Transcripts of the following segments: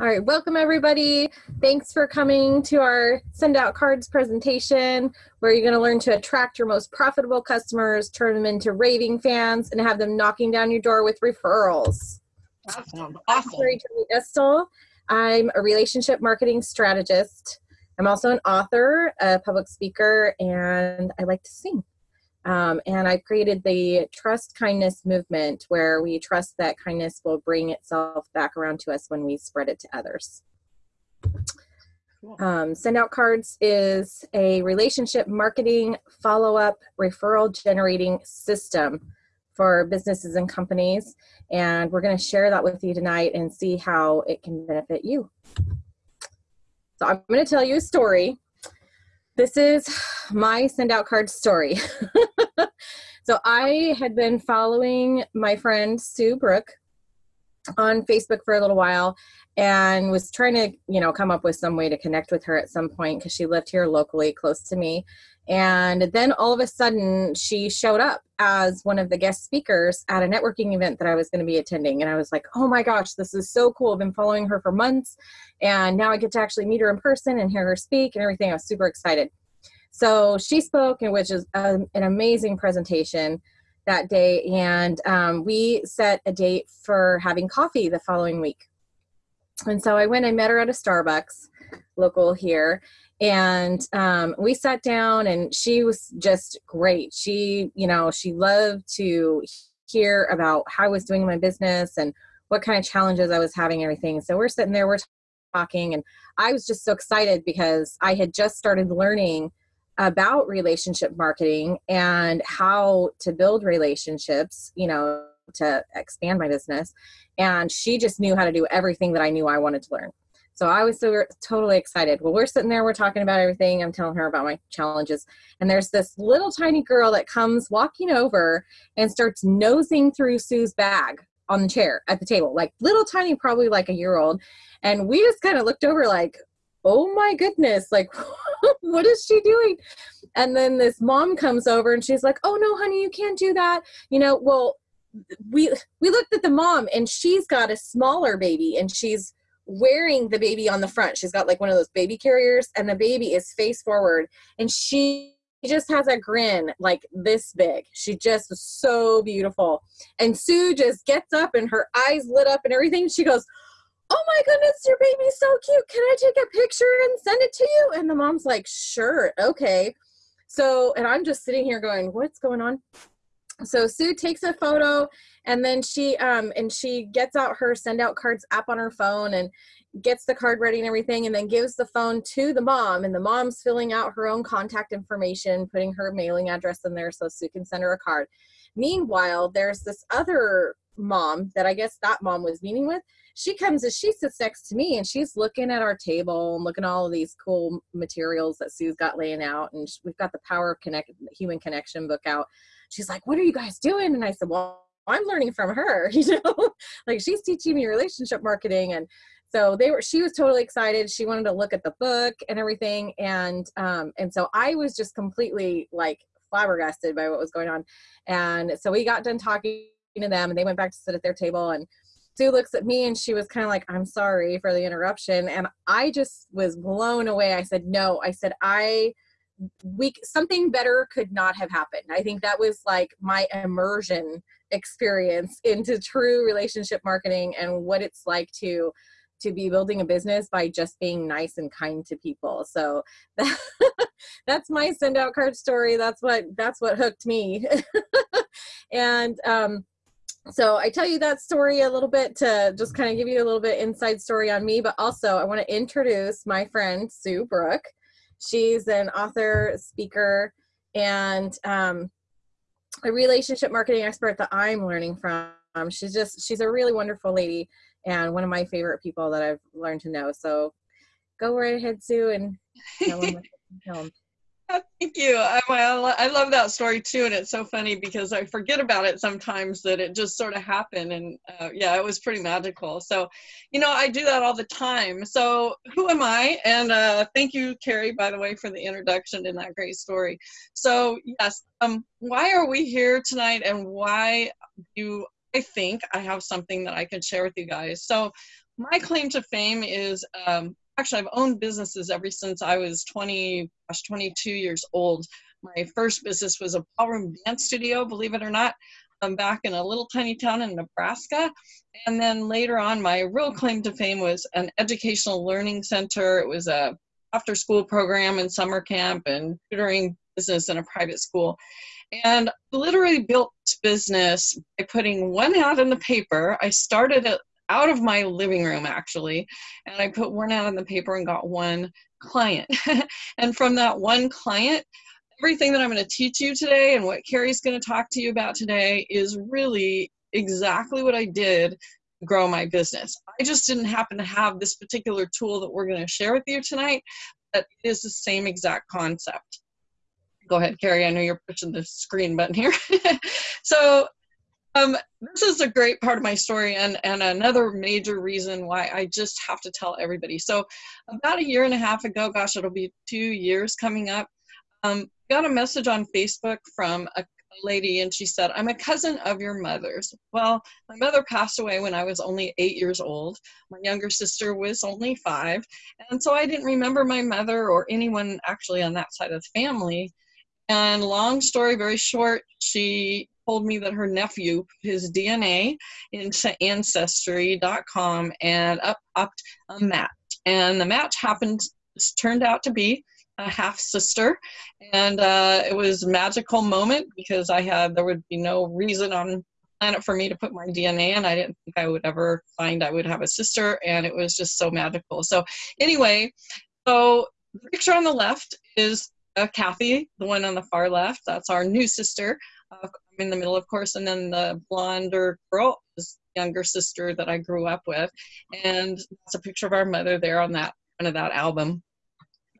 All right, welcome everybody. Thanks for coming to our send out cards presentation where you're going to learn to attract your most profitable customers, turn them into raving fans, and have them knocking down your door with referrals. Awesome. I'm Terry Estel. I'm a relationship marketing strategist. I'm also an author, a public speaker, and I like to sing. Um, and I created the trust kindness movement where we trust that kindness will bring itself back around to us when we spread it to others. Um, send out cards is a relationship marketing follow up referral generating system for businesses and companies. And we're going to share that with you tonight and see how it can benefit you. So I'm going to tell you a story this is my send out card story. so I had been following my friend Sue Brook on Facebook for a little while and was trying to, you know, come up with some way to connect with her at some point because she lived here locally close to me. And then all of a sudden, she showed up as one of the guest speakers at a networking event that I was going to be attending. And I was like, oh my gosh, this is so cool. I've been following her for months. And now I get to actually meet her in person and hear her speak and everything. I was super excited. So she spoke, and which is an amazing presentation that day. And um, we set a date for having coffee the following week. And so I went, I met her at a Starbucks local here and um, we sat down and she was just great she you know she loved to hear about how i was doing my business and what kind of challenges i was having everything so we're sitting there we're talking and i was just so excited because i had just started learning about relationship marketing and how to build relationships you know to expand my business and she just knew how to do everything that i knew i wanted to learn so I was so totally excited. Well, we're sitting there, we're talking about everything. I'm telling her about my challenges. And there's this little tiny girl that comes walking over and starts nosing through Sue's bag on the chair at the table, like little tiny, probably like a year old. And we just kind of looked over like, oh my goodness, like, what is she doing? And then this mom comes over and she's like, oh no, honey, you can't do that. You know, well, we we looked at the mom and she's got a smaller baby and she's wearing the baby on the front. She's got like one of those baby carriers, and the baby is face forward, and she just has a grin like this big. She just was so beautiful. And Sue just gets up and her eyes lit up and everything. She goes, Oh my goodness, your baby's so cute. Can I take a picture and send it to you? And the mom's like, Sure, okay. So, and I'm just sitting here going, What's going on? so sue takes a photo and then she um and she gets out her send out cards app on her phone and gets the card ready and everything and then gives the phone to the mom and the mom's filling out her own contact information putting her mailing address in there so sue can send her a card meanwhile there's this other mom that i guess that mom was meeting with she comes and she sits next to me and she's looking at our table and looking at all of these cool materials that sue's got laying out and we've got the power of connect human connection book out she's like, What are you guys doing? And I said, Well, I'm learning from her, you know, like she's teaching me relationship marketing. And so they were, she was totally excited. She wanted to look at the book and everything. And, um, and so I was just completely like flabbergasted by what was going on. And so we got done talking to them and they went back to sit at their table and Sue looks at me and she was kind of like, I'm sorry for the interruption. And I just was blown away. I said, No, I said, I, we something better could not have happened. I think that was like my immersion experience into true relationship marketing and what it's like to to be building a business by just being nice and kind to people. So that, that's my send out card story. That's what that's what hooked me. and um so I tell you that story a little bit to just kind of give you a little bit inside story on me, but also I want to introduce my friend Sue Brook. She's an author, speaker, and um, a relationship marketing expert that I'm learning from. She's just, she's a really wonderful lady and one of my favorite people that I've learned to know. So go right ahead, Sue, and tell them. Thank you. I, I love that story too, and it's so funny because I forget about it sometimes that it just sort of happened, and uh, yeah, it was pretty magical. So, you know, I do that all the time. So, who am I? And uh, thank you, Carrie, by the way, for the introduction and that great story. So, yes, um, why are we here tonight, and why do I think I have something that I can share with you guys. So, my claim to fame is um, actually I've owned businesses ever since I was 20, gosh, 22 years old. My first business was a ballroom dance studio, believe it or not. I'm back in a little tiny town in Nebraska. And then later on, my real claim to fame was an educational learning center. It was a after school program and summer camp and tutoring business in a private school. And literally built business by putting one ad in the paper. I started it out of my living room actually, and I put one ad in the paper and got one client. and from that one client, everything that I'm going to teach you today and what Carrie's going to talk to you about today is really exactly what I did to grow my business. I just didn't happen to have this particular tool that we're going to share with you tonight, but it is the same exact concept. Go ahead, Carrie. I know you're pushing the screen button here. so um, this is a great part of my story and, and another major reason why I just have to tell everybody. So about a year and a half ago, gosh, it'll be two years coming up, um, got a message on Facebook from a lady and she said, I'm a cousin of your mother's. Well, my mother passed away when I was only eight years old. My younger sister was only five. And so I didn't remember my mother or anyone actually on that side of the family. And long story very short, she told me that her nephew put his DNA into Ancestry.com and up, upped a match. And the match happened, turned out to be a half sister. And uh, it was a magical moment because i had there would be no reason on planet for me to put my dna in. I didn't think i would ever find i would have a sister and it was just so magical. So anyway so the picture on the left is uh, kathy the one on the far left. That's our new sister i'm in the middle of course and then the blonder girl is younger sister that i grew up with and that's a picture of our mother there on that front of that album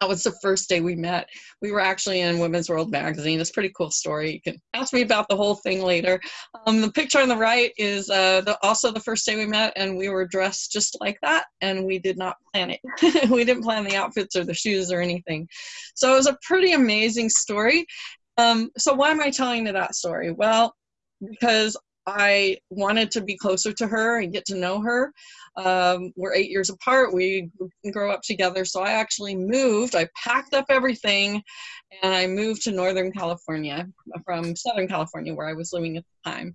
that was the first day we met. We were actually in Woman's World magazine. It's a pretty cool story. You can ask me about the whole thing later. Um, the picture on the right is uh, the, also the first day we met, and we were dressed just like that, and we did not plan it. we didn't plan the outfits or the shoes or anything. So it was a pretty amazing story. Um, so why am I telling you that story? Well, because I wanted to be closer to her and get to know her. Um, we're eight years apart. We grow up together. So I actually moved. I packed up everything and I moved to Northern California from Southern California, where I was living at the time.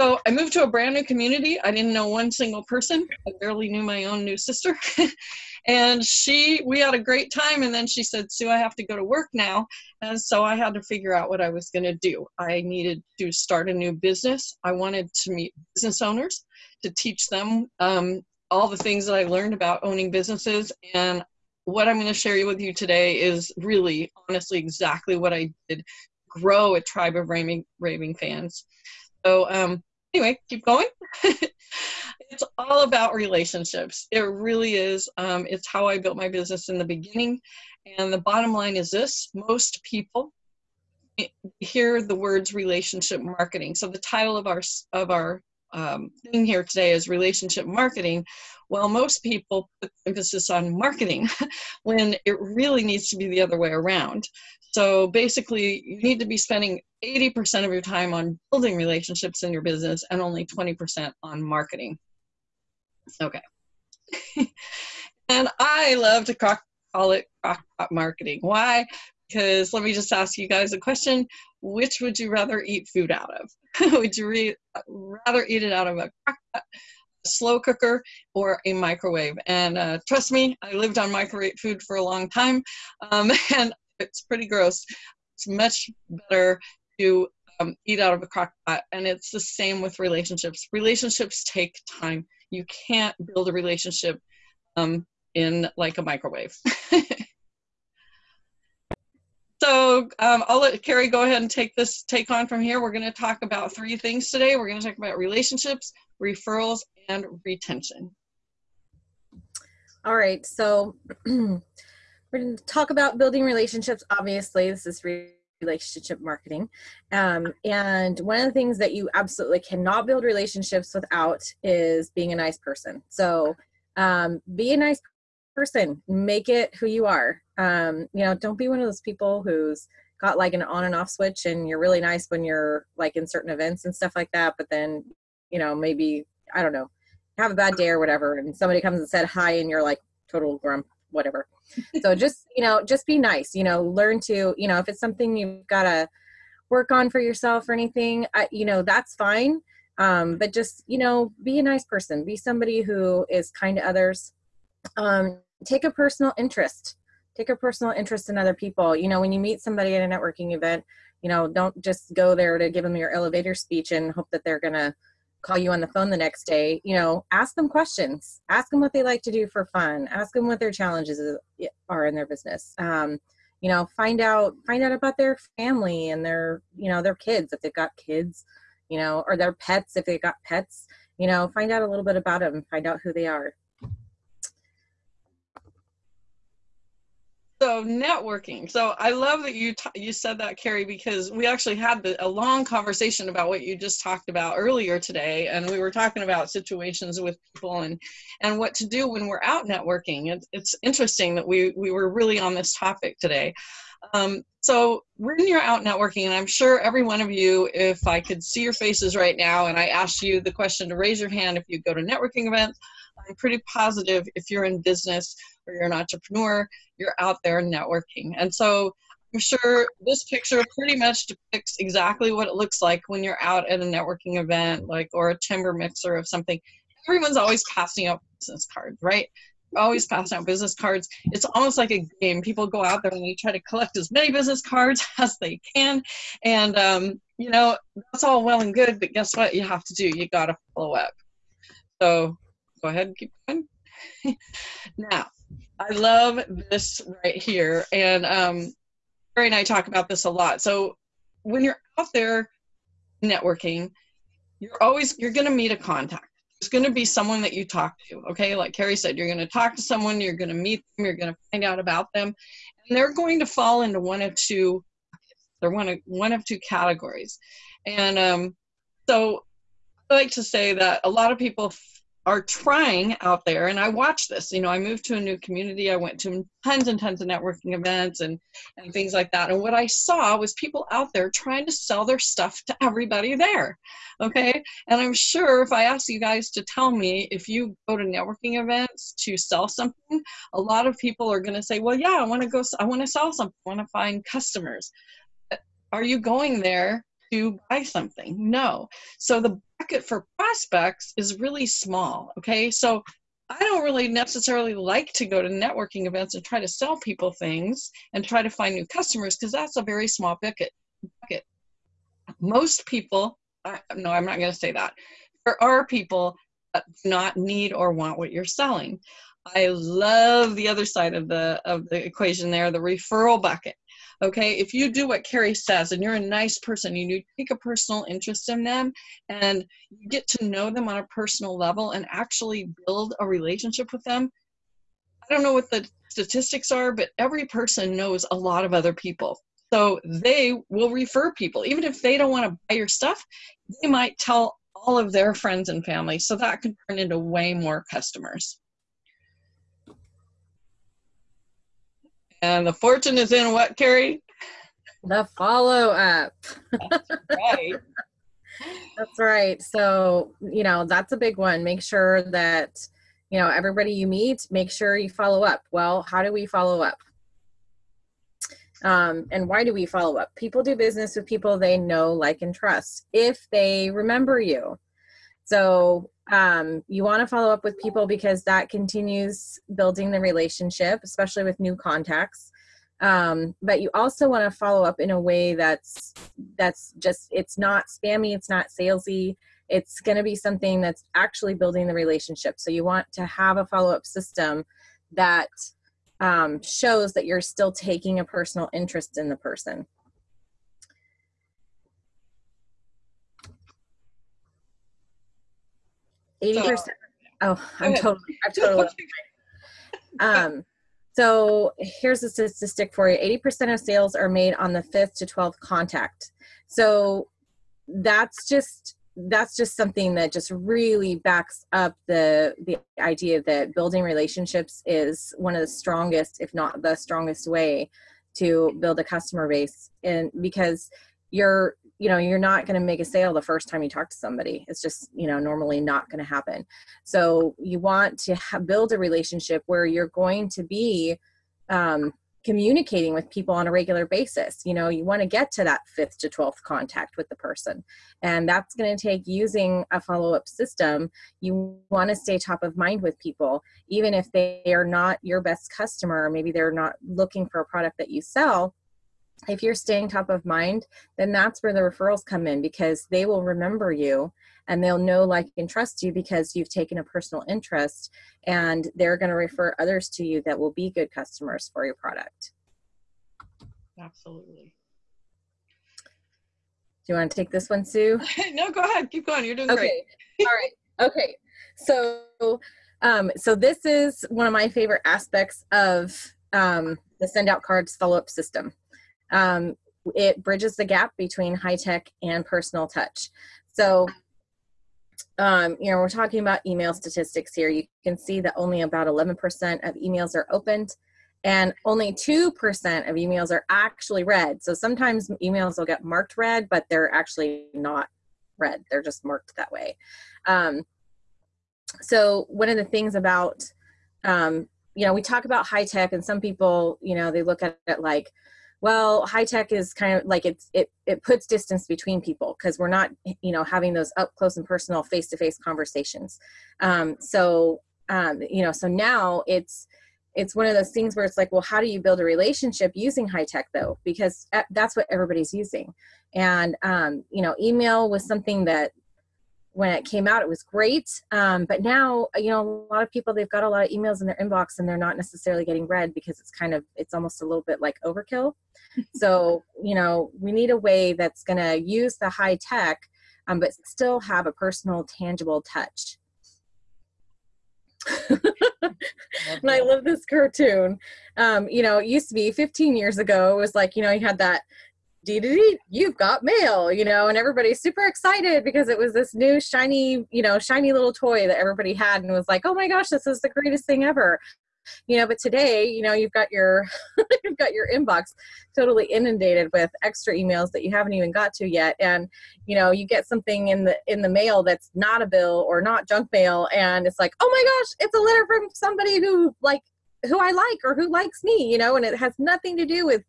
So I moved to a brand new community. I didn't know one single person. I barely knew my own new sister. and she, we had a great time. And then she said, Sue, I have to go to work now. And so I had to figure out what I was going to do. I needed to start a new business. I wanted to meet business owners to teach them um, all the things that I learned about owning businesses. And what I'm going to share with you today is really, honestly, exactly what I did grow a tribe of raving, raving fans. So um, anyway, keep going. it's all about relationships. It really is. Um, it's how I built my business in the beginning. And the bottom line is this most people hear the words relationship marketing. So the title of our of our um, thing here today is relationship marketing. Well, most people put emphasis on marketing when it really needs to be the other way around. So basically, you need to be spending 80% of your time on building relationships in your business and only 20% on marketing. Okay. and I love to call it crockpot marketing. Why? Because let me just ask you guys a question. Which would you rather eat food out of? would you re- rather eat it out of a crockpot, a slow cooker, or a microwave? And uh, trust me, I lived on microwave food for a long time. Um, and it's pretty gross. It's much better to um, eat out of a crock pot. And it's the same with relationships. Relationships take time. You can't build a relationship um, in like a microwave. so um, I'll let Carrie go ahead and take this take on from here. We're going to talk about three things today. We're going to talk about relationships, referrals, and retention. All right. So We're going to talk about building relationships. Obviously, this is relationship marketing. Um, and one of the things that you absolutely cannot build relationships without is being a nice person. So um, be a nice person, make it who you are. Um, you know, don't be one of those people who's got like an on and off switch and you're really nice when you're like in certain events and stuff like that, but then you know, maybe, I don't know, have a bad day or whatever, and somebody comes and said hi, and you're like total grump, whatever. so just, you know, just be nice, you know, learn to, you know, if it's something you've got to work on for yourself or anything, I, you know, that's fine. Um, but just, you know, be a nice person, be somebody who is kind to others. Um, take a personal interest take a personal interest in other people. You know, when you meet somebody at a networking event, you know, don't just go there to give them your elevator speech and hope that they're going to call you on the phone the next day. You know, ask them questions. Ask them what they like to do for fun. Ask them what their challenges are in their business. Um, you know, find out find out about their family and their you know their kids if they've got kids, you know, or their pets if they've got pets. You know, find out a little bit about them. Find out who they are. So networking. So I love that you you said that, Carrie, because we actually had the, a long conversation about what you just talked about earlier today, and we were talking about situations with people and and what to do when we're out networking. It, it's interesting that we we were really on this topic today. Um, so when you're out networking, and I'm sure every one of you, if I could see your faces right now, and I asked you the question to raise your hand if you go to networking events, I'm pretty positive if you're in business or you're an entrepreneur, you're out there networking. And so I'm sure this picture pretty much depicts exactly what it looks like when you're out at a networking event, like or a chamber mixer of something. Everyone's always passing out business cards, right? Always passing out business cards. It's almost like a game. People go out there and they try to collect as many business cards as they can, and um, you know that's all well and good. But guess what? You have to do. You got to follow up. So go ahead and keep going. now, I love this right here. And um, Barry and I talk about this a lot. So when you're out there networking, you're always, you're going to meet a contact. It's going to be someone that you talk to. Okay. Like Carrie said, you're going to talk to someone, you're going to meet them, you're going to find out about them. And they're going to fall into one of two, they're one of, one of two categories. And um, so I like to say that a lot of people are trying out there and i watch this you know i moved to a new community i went to tons and tons of networking events and and things like that and what i saw was people out there trying to sell their stuff to everybody there okay and i'm sure if i ask you guys to tell me if you go to networking events to sell something a lot of people are going to say well yeah i want to go i want to sell something i want to find customers uh, are you going there to buy something. No. So the bucket for prospects is really small. Okay. So I don't really necessarily like to go to networking events and try to sell people things and try to find new customers because that's a very small bucket. bucket. Most people, uh, no, I'm not going to say that. There are people that do not need or want what you're selling. I love the other side of the of the equation there, the referral bucket. Okay, if you do what Carrie says and you're a nice person, you take a personal interest in them and you get to know them on a personal level and actually build a relationship with them. I don't know what the statistics are, but every person knows a lot of other people. So they will refer people. Even if they don't want to buy your stuff, they might tell all of their friends and family. So that could turn into way more customers. And the fortune is in what, Carrie? The follow up. That's right. that's right. So, you know, that's a big one. Make sure that, you know, everybody you meet, make sure you follow up. Well, how do we follow up? Um, and why do we follow up? People do business with people they know, like, and trust if they remember you. So um, you want to follow up with people because that continues building the relationship, especially with new contacts. Um, but you also want to follow up in a way that's that's just it's not spammy, it's not salesy. It's going to be something that's actually building the relationship. So you want to have a follow up system that um, shows that you're still taking a personal interest in the person. 80%. oh, I'm totally, I'm totally. um, so here's a statistic for you 80% of sales are made on the fifth to 12th contact. So that's just that's just something that just really backs up the the idea that building relationships is one of the strongest if not the strongest way to build a customer base and because you're you know you're not going to make a sale the first time you talk to somebody. It's just you know normally not going to happen. So you want to build a relationship where you're going to be um, communicating with people on a regular basis. You know you want to get to that fifth to 12th contact with the person and that's going to take using a follow-up system. You want to stay top of mind with people even if they are not your best customer maybe they're not looking for a product that you sell if you're staying top of mind, then that's where the referrals come in because they will remember you and they'll know, like, and trust you because you've taken a personal interest and they're going to refer others to you that will be good customers for your product. Absolutely. Do you want to take this one, Sue? no, go ahead. Keep going. You're doing okay. great. All right. Okay. So, um, so this is one of my favorite aspects of um, the send out cards follow up system. Um, it bridges the gap between high tech and personal touch. So, um, you know, we're talking about email statistics here. You can see that only about 11% of emails are opened and only 2% of emails are actually read. So sometimes emails will get marked read, but they're actually not read. They're just marked that way. Um, so one of the things about, um, you know, we talk about high tech and some people, you know, they look at it like, well high tech is kind of like it's it it puts distance between people because we're not you know having those up close and personal face to face conversations. Um, so um, you know so now it's it's one of those things where it's like well how do you build a relationship using high tech though? Because uh, that's what everybody's using. And um, you know email was something that when it came out it was great. Um, but now you know a lot of people they've got a lot of emails in their inbox and they're not necessarily getting read because it's kind of it's almost a little bit like overkill. So you know we need a way that's going to use the high tech um, but still have a personal tangible touch. And I love this cartoon. Um, you know, it used to be 15 years ago, it was like, you know, you had that dee you've got mail, you know, and everybody's super excited because it was this new shiny, you know, shiny little toy that everybody had and was like, oh my gosh, this is the greatest thing ever. You know, but today, you know, you've got your you've got your inbox totally inundated with extra emails that you haven't even got to yet. And, you know, you get something in the in the mail that's not a bill or not junk mail and it's like, oh my gosh, it's a letter from somebody who like who I like or who likes me, you know, and it has nothing to do with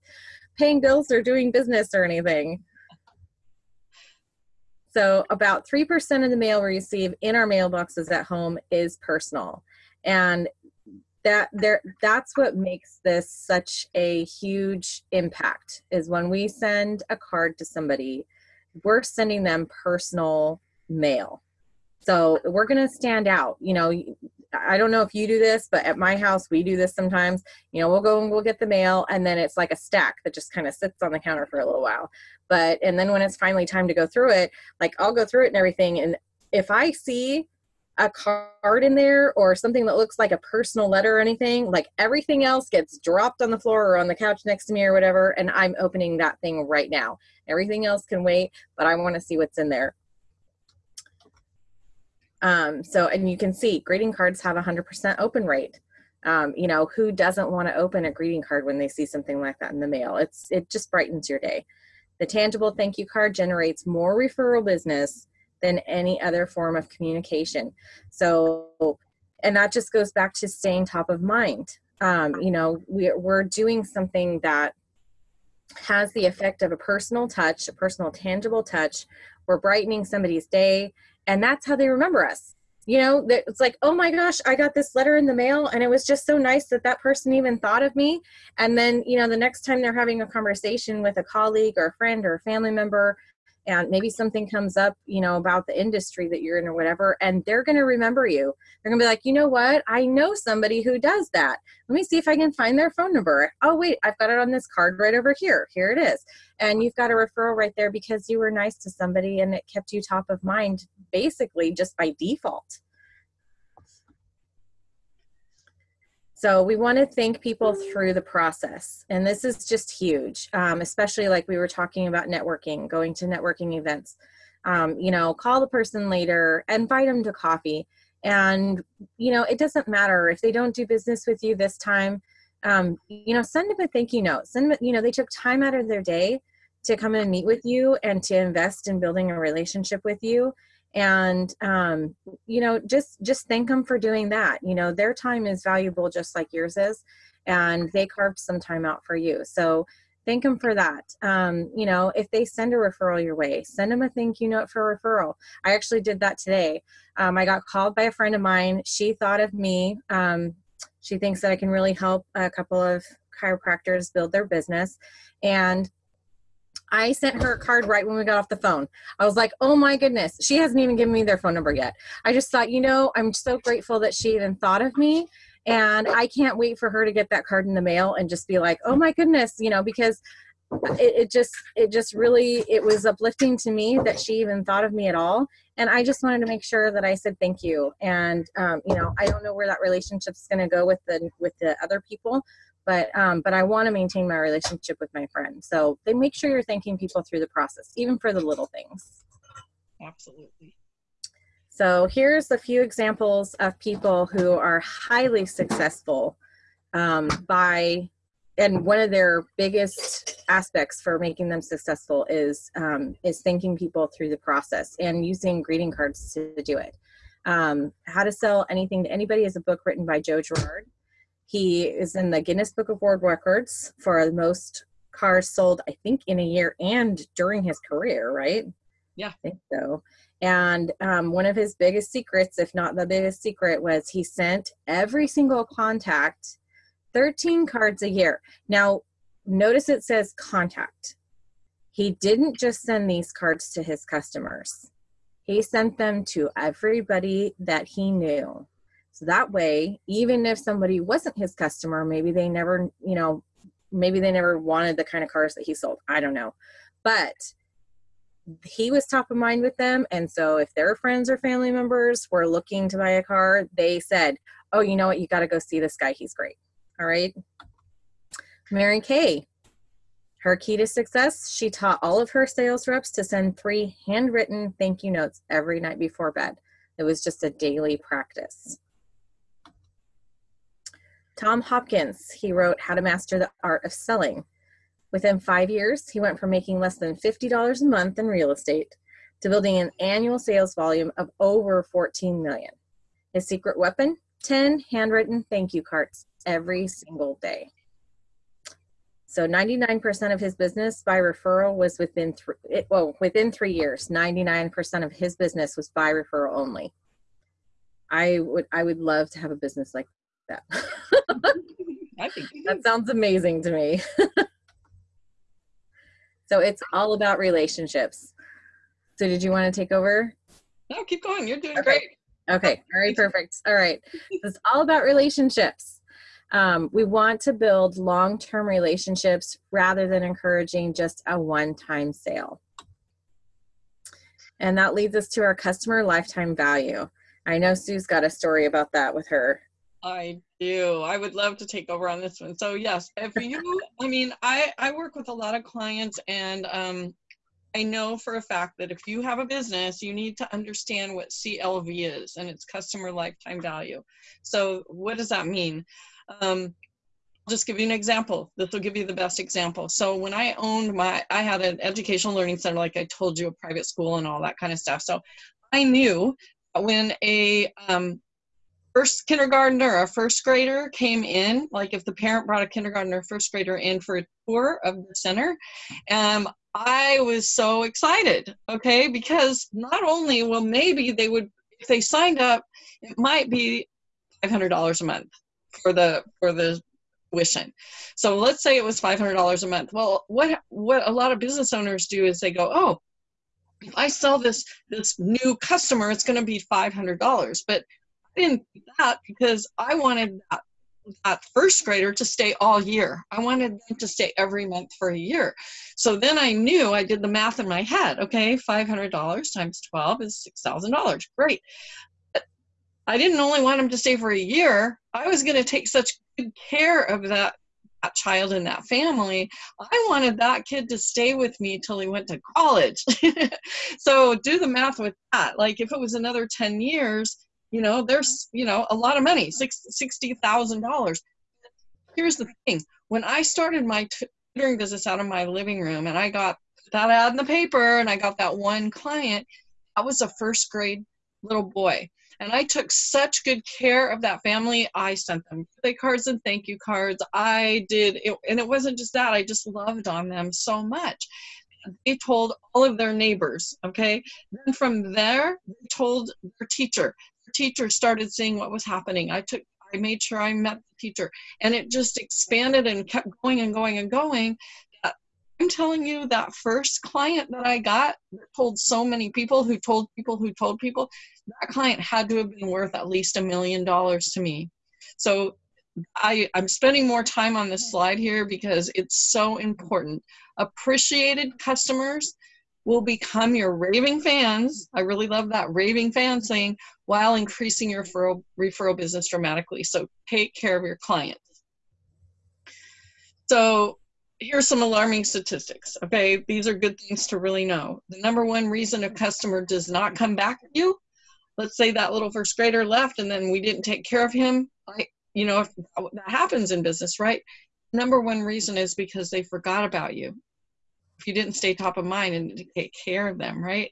paying bills or doing business or anything. So about 3% of the mail we receive in our mailboxes at home is personal. And that there that's what makes this such a huge impact is when we send a card to somebody, we're sending them personal mail. So we're going to stand out. You know, I don't know if you do this, but at my house we do this sometimes. You know, we'll go and we'll get the mail, and then it's like a stack that just kind of sits on the counter for a little while. But and then when it's finally time to go through it, like I'll go through it and everything, and if I see a card in there or something that looks like a personal letter or anything, like everything else gets dropped on the floor or on the couch next to me or whatever, and I'm opening that thing right now. Everything else can wait, but I want to see what's in there. Um, so, and you can see greeting cards have a 100% open rate. Um, you know, who doesn't want to open a greeting card when they see something like that in the mail? It's It just brightens your day. The tangible thank you card generates more referral business than any other form of communication. So, and that just goes back to staying top of mind. Um, you know, we, we're doing something that has the effect of a personal touch, a personal tangible touch. We're brightening somebody's day and that's how they remember us. You know it's like oh my gosh i got this letter in the mail and it was just so nice that that person even thought of me. And then you know the next time they're having a conversation with a colleague or a friend or a family member and maybe something comes up you know about the industry that you're in or whatever and they're going to remember you. They're going to be like you know what? I know somebody who does that. Let me see if i can find their phone number. Oh wait i've got it on this card right over here. Here it is. And you've got a referral right there because you were nice to somebody and it kept you top of mind basically just by default So we want to thank people through the process. And this is just huge, um, especially like we were talking about networking, going to networking events. Um, you know, call the person later, invite them to coffee. And, you know, it doesn't matter if they don't do business with you this time, um, you know, send them a thank you note. Send them, you know, they took time out of their day to come and meet with you and to invest in building a relationship with you and um, you know just just thank them for doing that. You know their time is valuable just like yours is and they carved some time out for you. So thank them for that. Um, you know if they send a referral your way send them a thank you note for referral. I actually did that today. Um, i got called by a friend of mine. She thought of me. Um, she thinks that i can really help a couple of chiropractors build their business. And I sent her a card right when we got off the phone. I was like, oh my goodness, she hasn't even given me their phone number yet. I just thought, you know, I'm so grateful that she even thought of me. And I can't wait for her to get that card in the mail and just be like, oh my goodness, you know, because it, it just, it just really, it was uplifting to me that she even thought of me at all. And I just wanted to make sure that I said thank you. And, um, you know, I don't know where that relationship's going to go with the, with the other people, but um, but I want to maintain my relationship with my friends. So they make sure you're thanking people through the process, even for the little things. Absolutely. So here's a few examples of people who are highly successful um, by, and one of their biggest aspects for making them successful is um, is thanking people through the process and using greeting cards to do it. Um, How to Sell Anything to Anybody is a book written by Joe Girard. He is in the Guinness Book of World Records for the most cars sold, I think, in a year and during his career, right? Yeah. I think so. And um, one of his biggest secrets, if not the biggest secret, was he sent every single contact 13 cards a year. Now, notice it says contact. He didn't just send these cards to his customers, he sent them to everybody that he knew. So that way, even if somebody wasn't his customer, maybe they never, you know, maybe they never wanted the kind of cars that he sold. I don't know. But he was top of mind with them. And so if their friends or family members were looking to buy a car, they said, Oh, you know what? You got to go see this guy. He's great. All right. Mary Kay, her key to success, she taught all of her sales reps to send three handwritten thank you notes every night before bed. It was just a daily practice. Tom Hopkins, he wrote How to Master the Art of Selling. Within five years, he went from making less than $50 a month in real estate to building an annual sales volume of over 14 million. His secret weapon? 10 handwritten thank you cards every single day. So 99% of his business by referral was within three, it, well, within three years, 99% of his business was by referral only. I would, I would love to have a business like that. I think that sounds amazing to me. so it's all about relationships. So did you want to take over? No, keep going. You're doing okay. great. Okay. All right. Perfect. All right. It's all about relationships. Um, we want to build long-term relationships rather than encouraging just a one-time sale. And that leads us to our customer lifetime value. I know Sue's got a story about that with her I do. I would love to take over on this one. So yes, if you, I mean, I I work with a lot of clients, and um, I know for a fact that if you have a business, you need to understand what CLV is, and it's customer lifetime value. So what does that mean? Um, I'll just give you an example. This will give you the best example. So when I owned my, I had an educational learning center, like I told you, a private school and all that kind of stuff. So I knew when a um, first kindergartner or first grader came in, like if the parent brought a kindergartner or first grader in for a tour of the center, um, I was so excited, okay, because not only, well, maybe they would, if they signed up, it might be $500 a month for the, for the tuition. So let's say it was $500 a month. Well, what, what a lot of business owners do is they go, oh, if I sell this, this new customer, it's going to be $500. But didn't do that because I wanted that, that first grader to stay all year. I wanted them to stay every month for a year. So then I knew I did the math in my head. Okay, $500 times 12 is $6,000. Great. But I didn't only want them to stay for a year. I was going to take such good care of that that child and that family i wanted that kid to stay with me till he went to college so do the math with that like if it was another 10 years you know there's you know a lot of money six sixty thousand dollars here's the thing when i started my tutoring business out of my living room and i got that ad in the paper and I got that one client. That was a first grade little boy. And I took such good care of that family. I sent them birthday cards and thank you cards. I did, it, and it wasn't just that, I just loved on them so much. They told all of their neighbors, okay? Then from there, they told their teacher. Teacher started seeing what was happening. I took I made sure I met the teacher. And it just expanded and kept going and going and going. Uh, I'm telling you, that first client that I got told so many people who told people who told people, that client had to have been worth at least a million dollars to me. So I, I'm spending more time on this slide here because it's so important. Appreciated customers will become your raving fans. I really love that raving fan saying while increasing your referral, referral business dramatically. So take care of your clients. So here's some alarming statistics. Okay, these are good things to really know. The number one reason a customer does not come back to you, let's say that little first grader left and then we didn't take care of him. I, you know, that happens in business, right? Number one reason is because they forgot about you if you didn't stay top of mind and take care of them, right?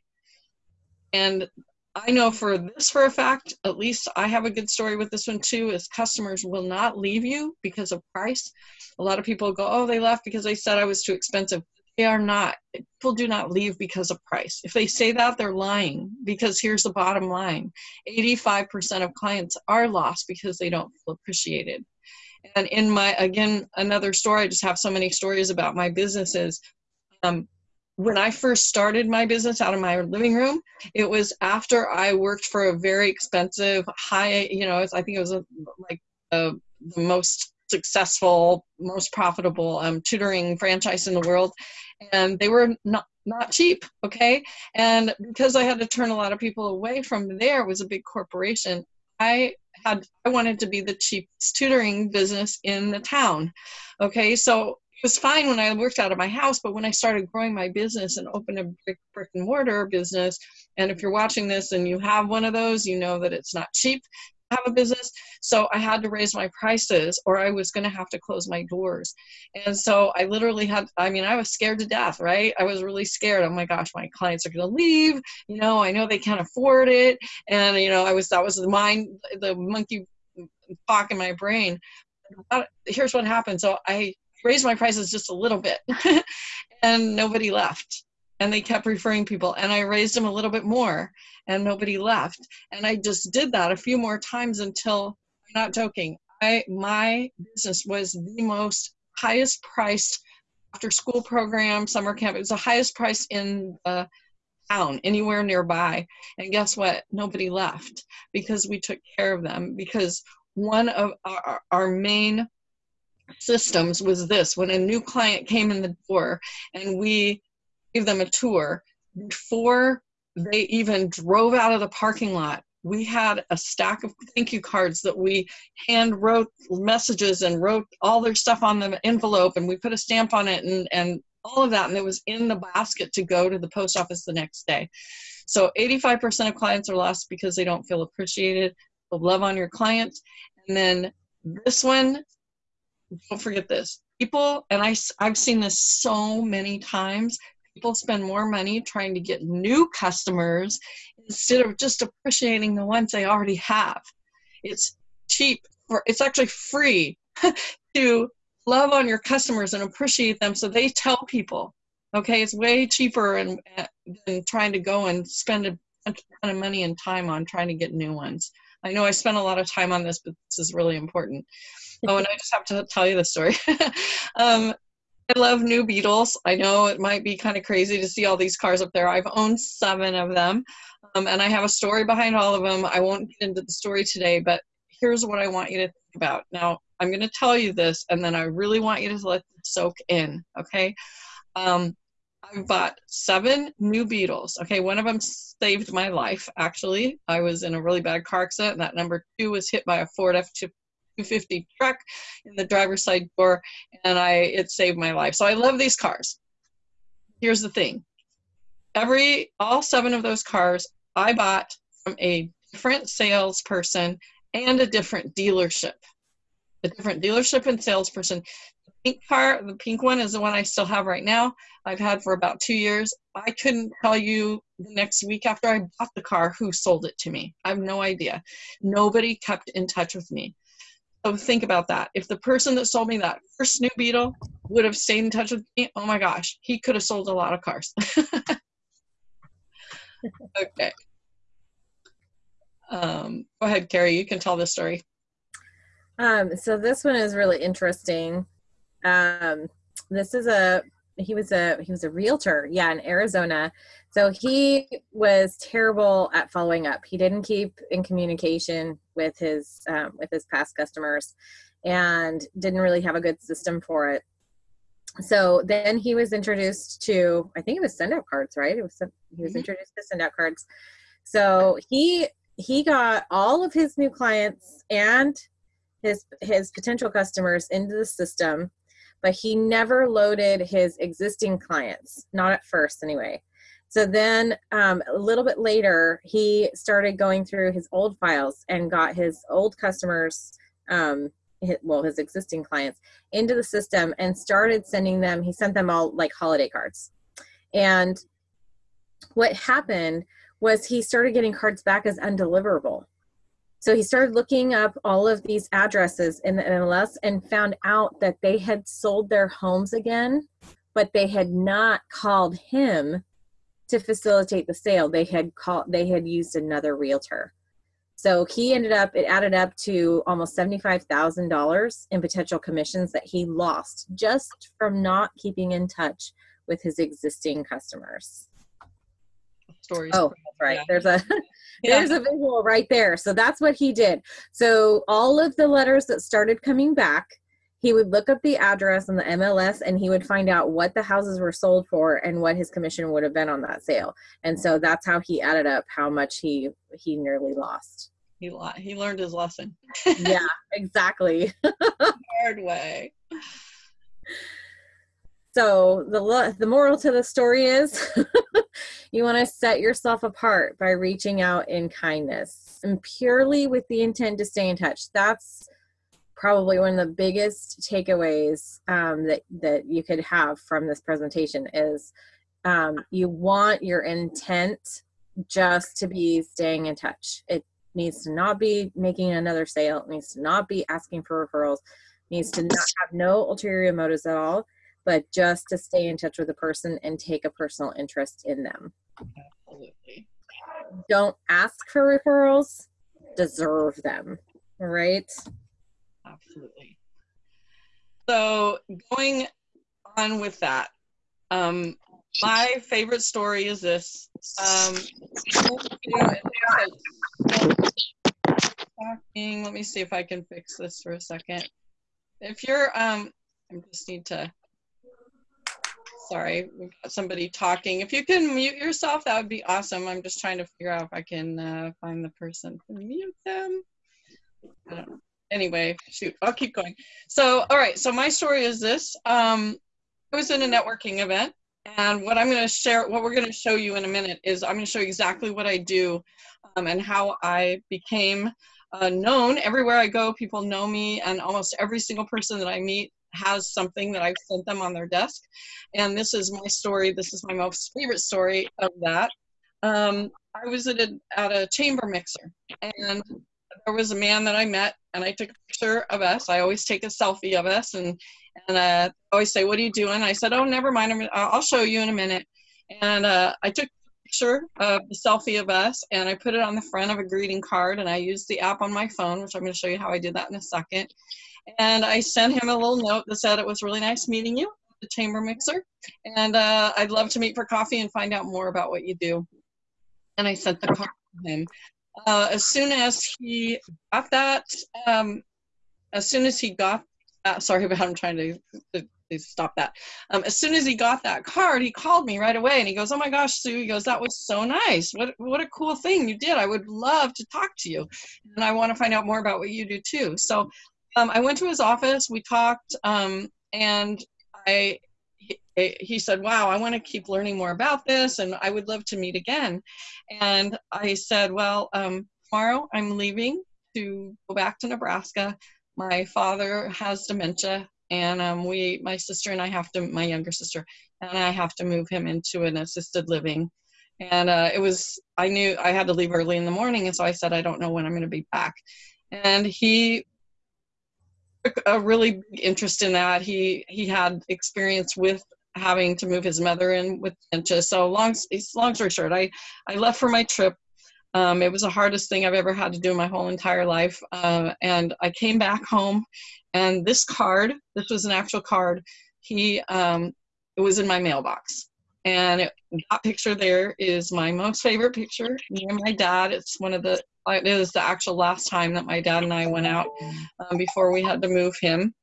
And I know for this for a fact, at least I have a good story with this one too, is customers will not leave you because of price. A lot of people go, oh, they left because they said I was too expensive. They are not. People do not leave because of price. If they say that, they're lying because here's the bottom line 85% of clients are lost because they don't feel appreciated. And in my, again, another story, I just have so many stories about my businesses um, when I first started my business out of my living room, it was after I worked for a very expensive, high, you know, I think it was a, like the most successful, most profitable um, tutoring franchise in the world, and they were not not cheap. Okay, and because I had to turn a lot of people away from there, was a big corporation. I had I wanted to be the cheapest tutoring business in the town. Okay, so was fine when I worked out of my house, but when I started growing my business and opened a brick, brick and mortar business, and if you're watching this and you have one of those, you know that it's not cheap to have a business. So I had to raise my prices or I was going to have to close my doors. And so I literally had, I mean, I was scared to death, right? I was really scared. Oh my gosh, my clients are going to leave. You know, I know they can't afford it. And, you know, I was, that was the mind, the monkey talk in my brain. Here's what happened. So I raised my prices just a little bit and nobody left. And they kept referring people and i raised them a little bit more and nobody left. And i just did that a few more times until i'm not joking i my business was the most highest priced after school program summer camp. It was the highest price in the town anywhere nearby. And guess what? Nobody left because we took care of them because one of our, our main systems was this. When a new client came in the door and we gave them a tour before they even drove out of the parking lot we had a stack of thank you cards that we hand wrote messages and wrote all their stuff on the envelope and we put a stamp on it and, and all of that and it was in the basket to go to the post office the next day. So 85% of clients are lost because they don't feel appreciated love on your clients and then this one don't forget this. People, and I, I've seen this so many times, people spend more money trying to get new customers instead of just appreciating the ones they already have. It's cheap, or it's actually free to love on your customers and appreciate them so they tell people. Okay, it's way cheaper and, than trying to go and spend a ton of money and time on trying to get new ones. I know I spent a lot of time on this, but this is really important oh, and I just have to tell you the story. um, I love new Beetles. I know it might be kind of crazy to see all these cars up there. I've owned seven of them, um, and I have a story behind all of them. I won't get into the story today, but here's what I want you to think about. Now, I'm going to tell you this, and then I really want you to let it soak in, okay? Um, I've bought seven new Beetles. Okay, one of them saved my life, actually. I was in a really bad car accident, and that number two was hit by a Ford F 250 truck in the driver's side door and I it saved my life. So I love these cars. Here's the thing. Every all seven of those cars I bought from a different salesperson and a different dealership. A different dealership and salesperson. The pink car, the pink one is the one I still have right now. I've had for about two years. I couldn't tell you the next week after I bought the car who sold it to me. I have no idea. Nobody kept in touch with me. So think about that. If the person that sold me that first new Beetle would have stayed in touch with me, oh my gosh, he could have sold a lot of cars. okay. Um, go ahead, Carrie. You can tell this story. Um, so this one is really interesting. Um, this is a he was a he was a realtor, yeah, in Arizona. So he was terrible at following up. He didn't keep in communication with his um, with his past customers, and didn't really have a good system for it. So then he was introduced to I think it was send out cards, right? It was he was mm-hmm. introduced to send out cards. So he he got all of his new clients and his his potential customers into the system but he never loaded his existing clients not at first anyway so then um, a little bit later he started going through his old files and got his old customers um, his, well his existing clients into the system and started sending them he sent them all like holiday cards and what happened was he started getting cards back as undeliverable. So he started looking up all of these addresses in the MLS and found out that they had sold their homes again, but they had not called him to facilitate the sale. They had called they had used another realtor. So he ended up it added up to almost $75,000 in potential commissions that he lost just from not keeping in touch with his existing customers stories. Oh, that's right. Yeah. There's a yeah. there's a visual right there. So that's what he did. So all of the letters that started coming back, he would look up the address on the MLS and he would find out what the houses were sold for and what his commission would have been on that sale. And so that's how he added up how much he he nearly lost. He he learned his lesson. yeah, exactly. Hard way. So the the moral to the story is you want to set yourself apart by reaching out in kindness and purely with the intent to stay in touch. That's probably one of the biggest takeaways um, that that you could have from this presentation is um, you want your intent just to be staying in touch. It needs to not be making another sale. It needs to not be asking for referrals. It needs to not have no ulterior motives at all but just to stay in touch with a person and take a personal interest in them. Absolutely. Don't ask for referrals, deserve them, right? Absolutely. So, going on with that, um, my favorite story is this. Um, let me see if I can fix this for a second. If you're, um, I just need to sorry, we've got somebody talking. If you can mute yourself, that would be awesome. I'm just trying to figure out if I can uh, find the person to mute them. Anyway, shoot, I'll keep going. So, all right, so my story is this. Um, I was in a networking event, and what I'm going to share, what we're going to show you in a minute is I'm going to show you exactly what I do um, and how I became uh, known. Everywhere I go, people know me, and almost every single person that I meet has something that I've sent them on their desk. And this is my story. This is my most favorite story of that. Um, I was at a, at a chamber mixer and there was a man that I met and I took a picture of us. I always take a selfie of us and, and uh, I always say, what are you doing? I said, oh, never mind. I'll show you in a minute. And uh, I took a picture of the selfie of us and I put it on the front of a greeting card and I used the app on my phone, which I'm going to show you how I did that in a second. And I sent him a little note that said it was really nice meeting you, the chamber mixer, and uh, I'd love to meet for coffee and find out more about what you do. And I sent the card to him. Uh, as soon as he got that, um, as soon as he got that, sorry about I'm trying to, to, to stop that. Um, as soon as he got that card, he called me right away and he goes, "Oh my gosh, Sue!" He goes, "That was so nice. What what a cool thing you did. I would love to talk to you, and I want to find out more about what you do too." So um, I went to his office. We talked, um, and I he, he said, "Wow, I want to keep learning more about this, and I would love to meet again." And I said, "Well, um, tomorrow I'm leaving to go back to Nebraska. My father has dementia, and um, we, my sister and I have to, my younger sister and I have to move him into an assisted living. And uh, it was, I knew I had to leave early in the morning, and so I said, I don't know when I'm going to be back. And he a really big interest in that. He he had experience with having to move his mother in with dementia. So long, long story short, I I left for my trip um, it was the hardest thing I've ever had to do in my whole entire life. Uh, and I came back home, and this card, this was an actual card, he, um, it was in my mailbox. And it, that picture there is my most favorite picture, me and my dad. It's one of the, it is the actual last time that my dad and I went out um, before we had to move him.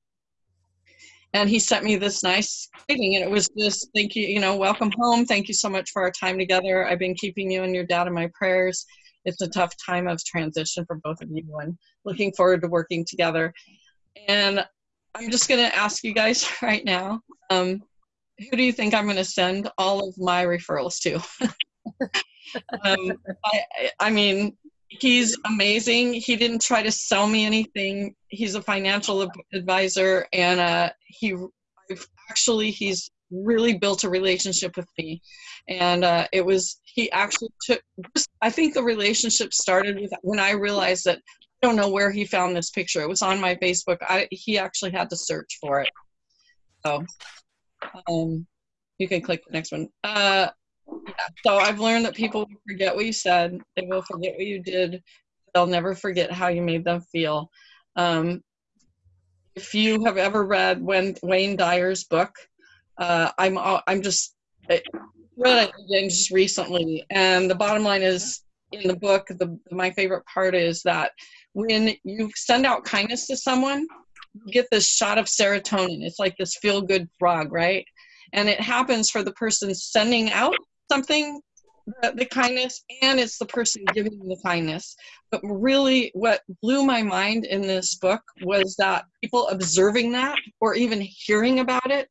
And he sent me this nice greeting and it was just thank you you know welcome home. Thank you so much for our time together. I've been keeping you and your dad in my prayers. It's a tough time of transition for both of you and looking forward to working together. And i'm just going to ask you guys right now um, who do you think i'm going to send all of my referrals to um, I, I mean he's amazing. He didn't try to sell me anything. He's a financial advisor, and uh, he I've actually he's really built a relationship with me, and uh, it was he actually took. I think the relationship started with when I realized that I don't know where he found this picture. It was on my Facebook. I he actually had to search for it. So, um, you can click the next one. Uh. So I've learned that people will forget what you said. They will forget what you did. They'll never forget how you made them feel. Um, if you have ever read Wayne, Wayne Dyer's book, uh, I'm I'm just I read it again just recently, and the bottom line is in the book. The my favorite part is that when you send out kindness to someone, get this shot of serotonin. It's like this feel good frog, right? And it happens for the person sending out something the, the, kindness and it's the person giving the kindness but really what blew my mind in this book was that people observing that or even hearing about it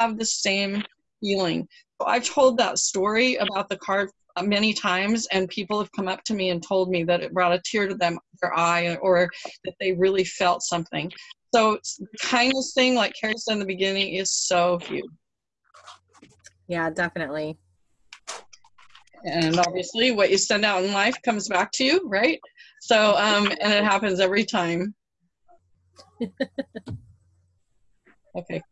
have the same feeling so i've told that story about the card uh, many times and people have come up to me and told me that it brought a tear to them their eye or that they really felt something so the kindness thing like carrie said in the beginning is so huge yeah definitely. And obviously what you send out in life comes back to you right? So um and it happens every time. Okay.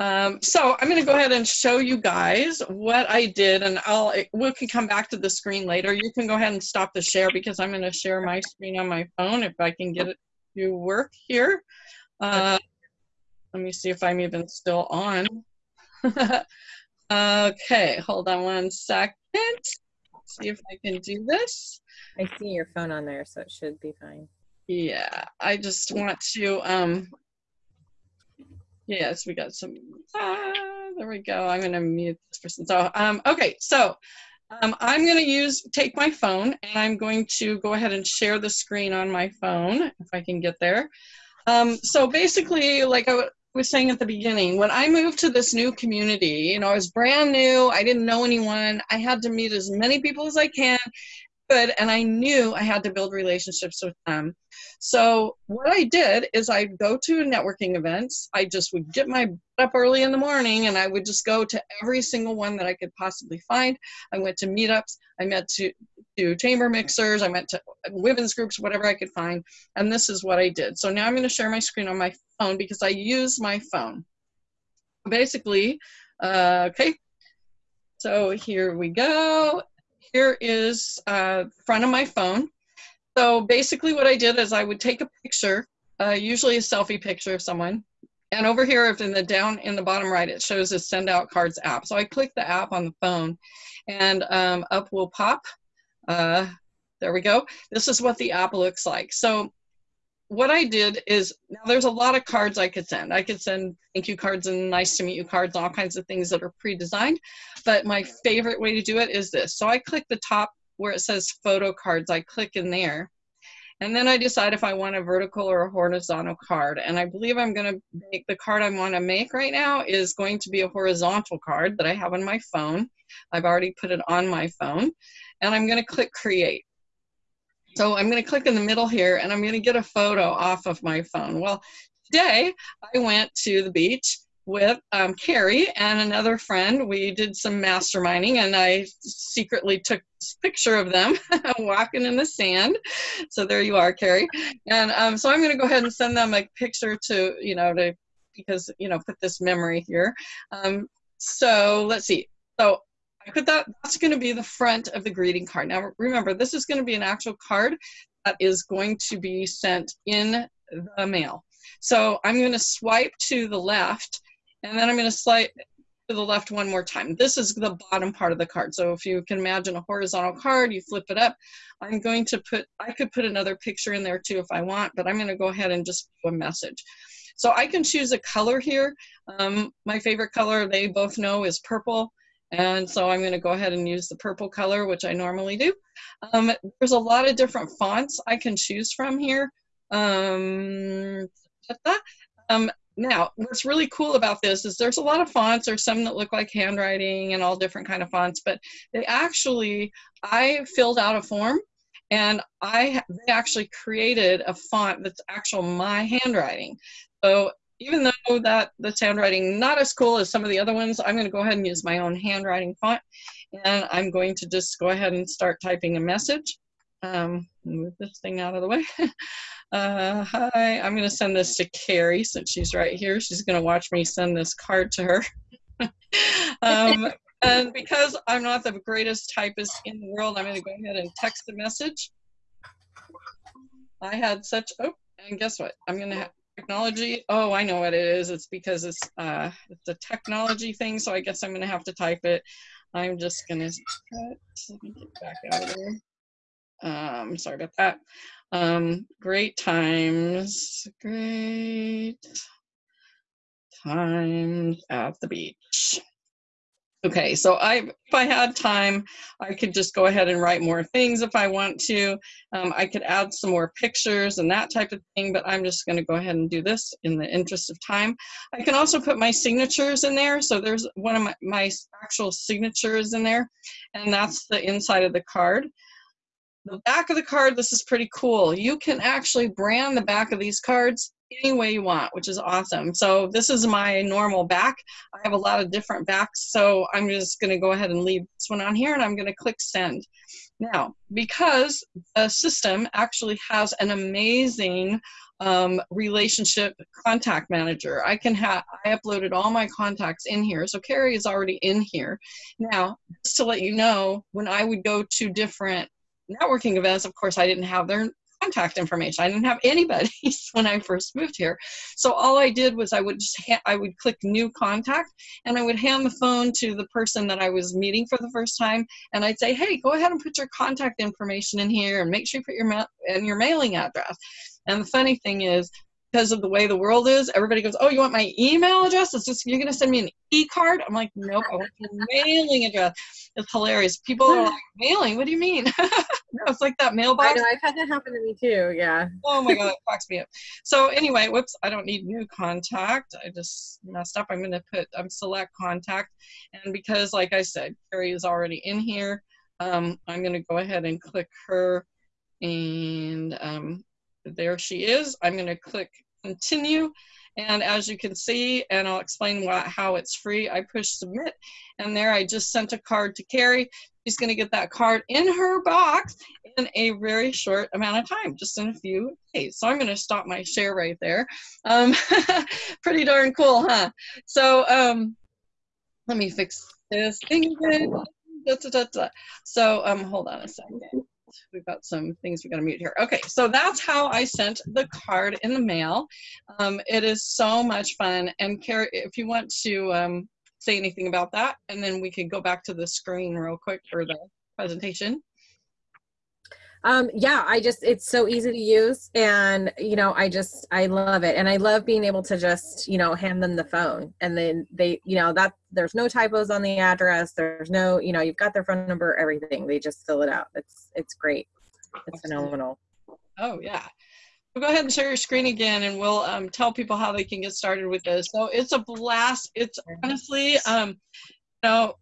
Um, so I'm going to go ahead and show you guys what I did, and I'll we can come back to the screen later. You can go ahead and stop the share because I'm going to share my screen on my phone if I can get it to work here. Uh, let me see if I'm even still on. okay, hold on one second. See if I can do this. I see your phone on there, so it should be fine. Yeah, I just want to, um, yes, we got some, ah, there we go. I'm gonna mute this person. So, um, okay, so um, I'm gonna use, take my phone and I'm going to go ahead and share the screen on my phone, if I can get there. Um, so basically, like I, was saying at the beginning, when I moved to this new community, you know, I was brand new, I didn't know anyone, I had to meet as many people as I can, and I knew I had to build relationships with them. So what I did is I'd go to networking events. I just would get my up early in the morning and I would just go to every single one that I could possibly find. I went to meetups. I met to to chamber mixers. I went to women's groups, whatever I could find. And this is what I did. So now I'm going to share my screen on my phone because I use my phone. Basically, uh, okay. So here we go. Here is uh, front of my phone. So basically what I did is I would take a picture, uh, usually a selfie picture of someone. And over here, if in the down in the bottom right, it shows a send out cards app. So I click the app on the phone and um, up will pop. Uh, there we go. This is what the app looks like. So what I did is now there's a lot of cards I could send. I could send thank you cards and nice to meet you cards, all kinds of things that are pre-designed. But my favorite way to do it is this. So I click the top where it says photo cards, I click in there. And then I decide if I want a vertical or a horizontal card. And I believe I'm going to make the card I want to make right now is going to be a horizontal card that I have on my phone. I've already put it on my phone. And I'm going to click create. So I'm going to click in the middle here and I'm going to get a photo off of my phone. Well, today I went to the beach with um, Carrie and another friend. We did some masterminding, and I secretly took this picture of them walking in the sand. So there you are, Carrie. And um, so I'm going to go ahead and send them a picture to you know to because you know put this memory here. Um, so let's see. So I put that. That's going to be the front of the greeting card. Now remember, this is going to be an actual card that is going to be sent in the mail. So I'm going to swipe to the left and then I'm going to slide to the left one more time. This is the bottom part of the card. So if you can imagine a horizontal card, you flip it up. I'm going to put, I could put another picture in there too if I want, but I'm going to go ahead and just do a message. So I can choose a color here. Um, my favorite color, they both know, is purple. And so I'm going to go ahead and use the purple color, which I normally do. Um, there's a lot of different fonts I can choose from here. Um, um, now, what's really cool about this is there's a lot of fonts. There's some that look like handwriting and all different kind of fonts, but they actually, I filled out a form and I they actually created a font that's actual my handwriting. So even though that this handwriting not as cool as some of the other ones, I'm going to go ahead and use my own handwriting font, and I'm going to just go ahead and start typing a message. Um, move this thing out of the way. Uh, hi, I'm going to send this to Carrie since she's right here. She's going to watch me send this card to her. um, and because I'm not the greatest typist in the world, I'm going to go ahead and text a message. I had such, oh, and guess what? I'm going to technology. Oh, I know what it is. It's because it's, uh, it's a technology thing, so I guess I'm going to have to type it. I'm just going to, let me get back out of there. Um, sorry about that. Um, great times, great times at the beach. Okay, so I, if I had time, I could just go ahead and write more things if I want to. Um, I could add some more pictures and that type of thing, but I'm just going to go ahead and do this in the interest of time. I can also put my signatures in there. So there's one of my, my actual signatures in there, and that's the inside of the card. The back of the card, this is pretty cool. You can actually brand the back of these cards any way you want, which is awesome. So this is my normal back. I have a lot of different backs, so I'm just gonna go ahead and leave this one on here and I'm gonna click send. Now, because the system actually has an amazing um, relationship contact manager. I can have, I uploaded all my contacts in here. So Carrie is already in here. Now, just to let you know, when I would go to different networking events, of course, I didn't have their contact information. I didn't have anybody's when I first moved here. So all I did was I would just I would click new contact and I would hand the phone to the person that I was meeting for the first time and I'd say, "Hey, go ahead and put your contact information in here and make sure you put your ma- and your mailing address." And the funny thing is because of the way the world is, everybody goes, "Oh, you want my email address? It's just you're going to send me an e-card." I'm like, "Nope, I want your mailing address." It's hilarious. People are like, "Mailing? What do you mean?" no, it's like that mailbox. I know. I've had that happen to me too. Yeah. oh my god, it cracks me up. So anyway, whoops, I don't need new contact. I just messed up. I'm going to put I'm select contact, and because like I said, Carrie is already in here. Um, I'm going to go ahead and click her, and um, there she is. I'm going to click continue. And as you can see, and I'll explain what, how it's free, I push submit. And there I just sent a card to Carrie. She's going to get that card in her box in a very short amount of time, just in a few days. So I'm going to stop my share right there. Um, pretty darn cool, huh? So um, let me fix this thing. So um, hold on a second we've got some things we got to mute here. Okay, so that's how I sent the card in the mail. Um, it is so much fun. And Carrie, if you want to um, say anything about that, and then we can go back to the screen real quick for the presentation. Um, yeah, I just, it's so easy to use and, you know, I just, I love it. And I love being able to just, you know, hand them the phone and then they, you know, that there's no typos on the address. There's no, you know, you've got their phone number, everything. They just fill it out. It's, it's great. It's phenomenal. Oh yeah. Go ahead and share your screen again and we'll um, tell people how they can get started with this. So it's a blast. It's honestly, um, you know,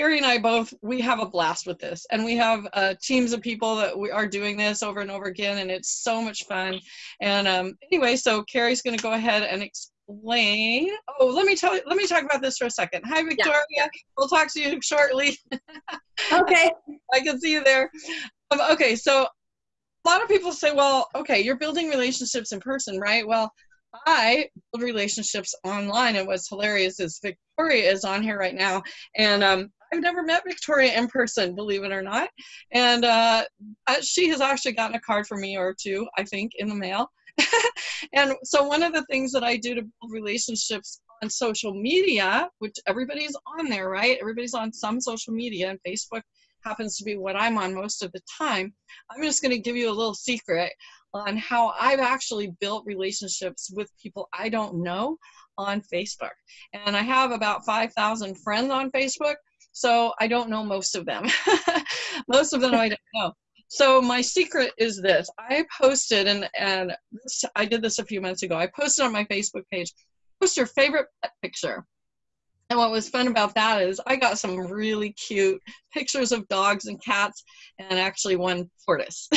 Carrie and I both we have a blast with this, and we have uh, teams of people that we are doing this over and over again, and it's so much fun. And um, anyway, so Carrie's going to go ahead and explain. Oh, let me tell you. Let me talk about this for a second. Hi, Victoria. Yeah. We'll talk to you shortly. Okay. I can see you there. Um, okay, so lot of people say, well, okay, you're building relationships in person, right? Well, I build relationships online, and what's hilarious is Victoria is on here right now, and um, I've never met Victoria in person, believe it or not. And uh, she has actually gotten a card from me or two, I think, in the mail. and so one of the things that I do to build relationships on social media, which everybody's on there, right? Everybody's on some social media, and Facebook happens to be what I'm on most of the time. I'm just going to give you a little secret on how I've actually built relationships with people I don't know on Facebook. And I have about 5,000 friends on Facebook, so I don't know most of them. most of them I don't know. So my secret is this. I posted, and, and I did this a few months ago, I posted on my Facebook page, post your favorite pet picture. And what was fun about that is I got some really cute pictures of dogs and cats and actually one tortoise.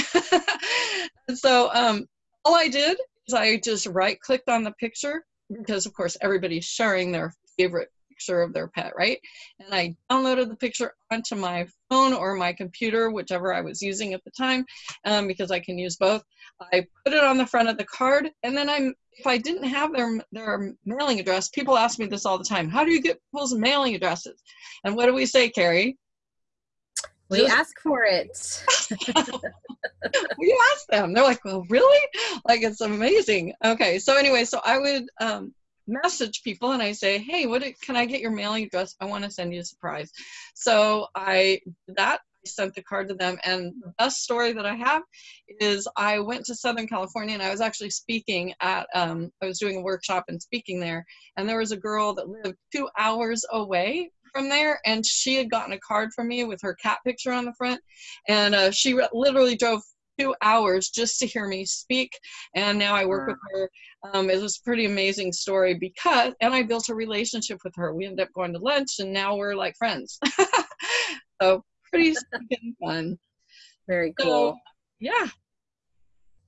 so um, all I did is I just right clicked on the picture because of course everybody's sharing their favorite picture of their pet, right? And I downloaded the picture onto my phone or my computer, whichever I was using at the time, um, because I can use both. I put it on the front of the card, and then I'm if I didn't have their their mailing address, people ask me this all the time. How do you get people's mailing addresses? And what do we say, Carrie? We Just, ask for it. we ask them. They're like, "Well, really? Like it's amazing." Okay, so anyway, so I would um, message people and I say, "Hey, what can I get your mailing address? I want to send you a surprise." So I that I sent the card to them, and the best story that I have is I went to Southern California and I was actually speaking at um, I was doing a workshop and speaking there, and there was a girl that lived two hours away from there and she had gotten a card from me with her cat picture on the front and uh, she literally drove two hours just to hear me speak. And now I work with her. Um, it was a pretty amazing story because, and I built a relationship with her. We ended up going to lunch and now we're like friends. so pretty fun. Very cool. So, yeah.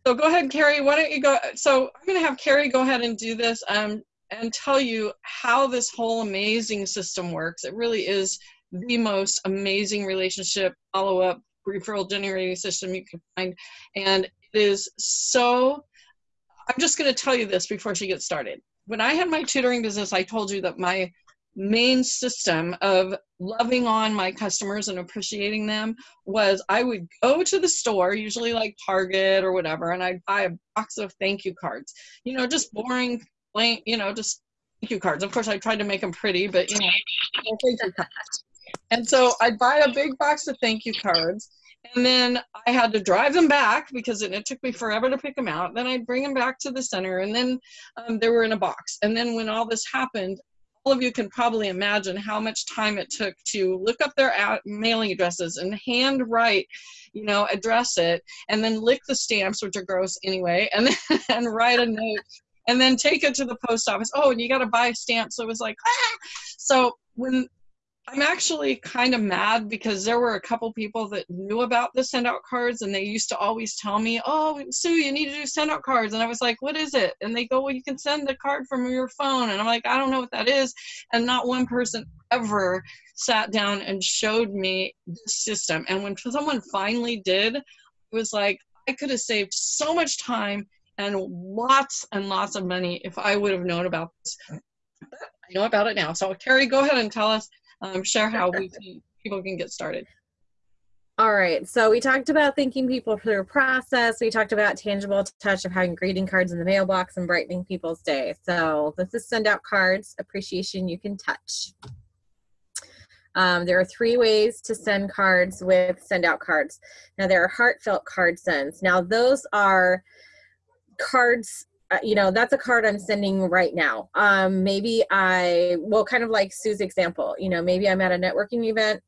So go ahead, Carrie. Why don't you go? So I'm going to have Carrie go ahead and do this um, and tell you how this whole amazing system works. It really is the most amazing relationship follow up referral generating system you can find. And it is so, I'm just going to tell you this before she gets started. When I had my tutoring business, I told you that my main system of loving on my customers and appreciating them was I would go to the store, usually like Target or whatever, and I'd buy a box of thank you cards. You know, just boring, plain, you know, just thank you cards. Of course, I tried to make them pretty, but you know, thank you cards. And so I'd buy a big box of thank you cards. And then I had to drive them back because it, it took me forever to pick them out. Then I'd bring them back to the center, and then um, they were in a box. And then when all this happened, all of you can probably imagine how much time it took to look up their mailing addresses and handwrite, you know, address it, and then lick the stamps, which are gross anyway, and then and write a note, and then take it to the post office. Oh, and you got to buy a stamp. So it was like, ah! so when I'm actually kind of mad because there were a couple people that knew about the send out cards and they used to always tell me, Oh, Sue, you need to do send out cards. And I was like, What is it? And they go, Well, you can send the card from your phone. And I'm like, I don't know what that is. And not one person ever sat down and showed me this system. And when someone finally did, it was like, I could have saved so much time and lots and lots of money if I would have known about this. But I know about it now. So, Carrie, go ahead and tell us um, share how we can, people can get started. All right, so we talked about thinking people through their process. We talked about tangible touch of having greeting cards in the mailbox and brightening people's day. So this is send out cards, appreciation you can touch. Um, there are three ways to send cards with send out cards. Now there are heartfelt card sends. Now those are cards uh, you know that's a card i'm sending right now um maybe i well kind of like sue's example you know maybe i'm at a networking event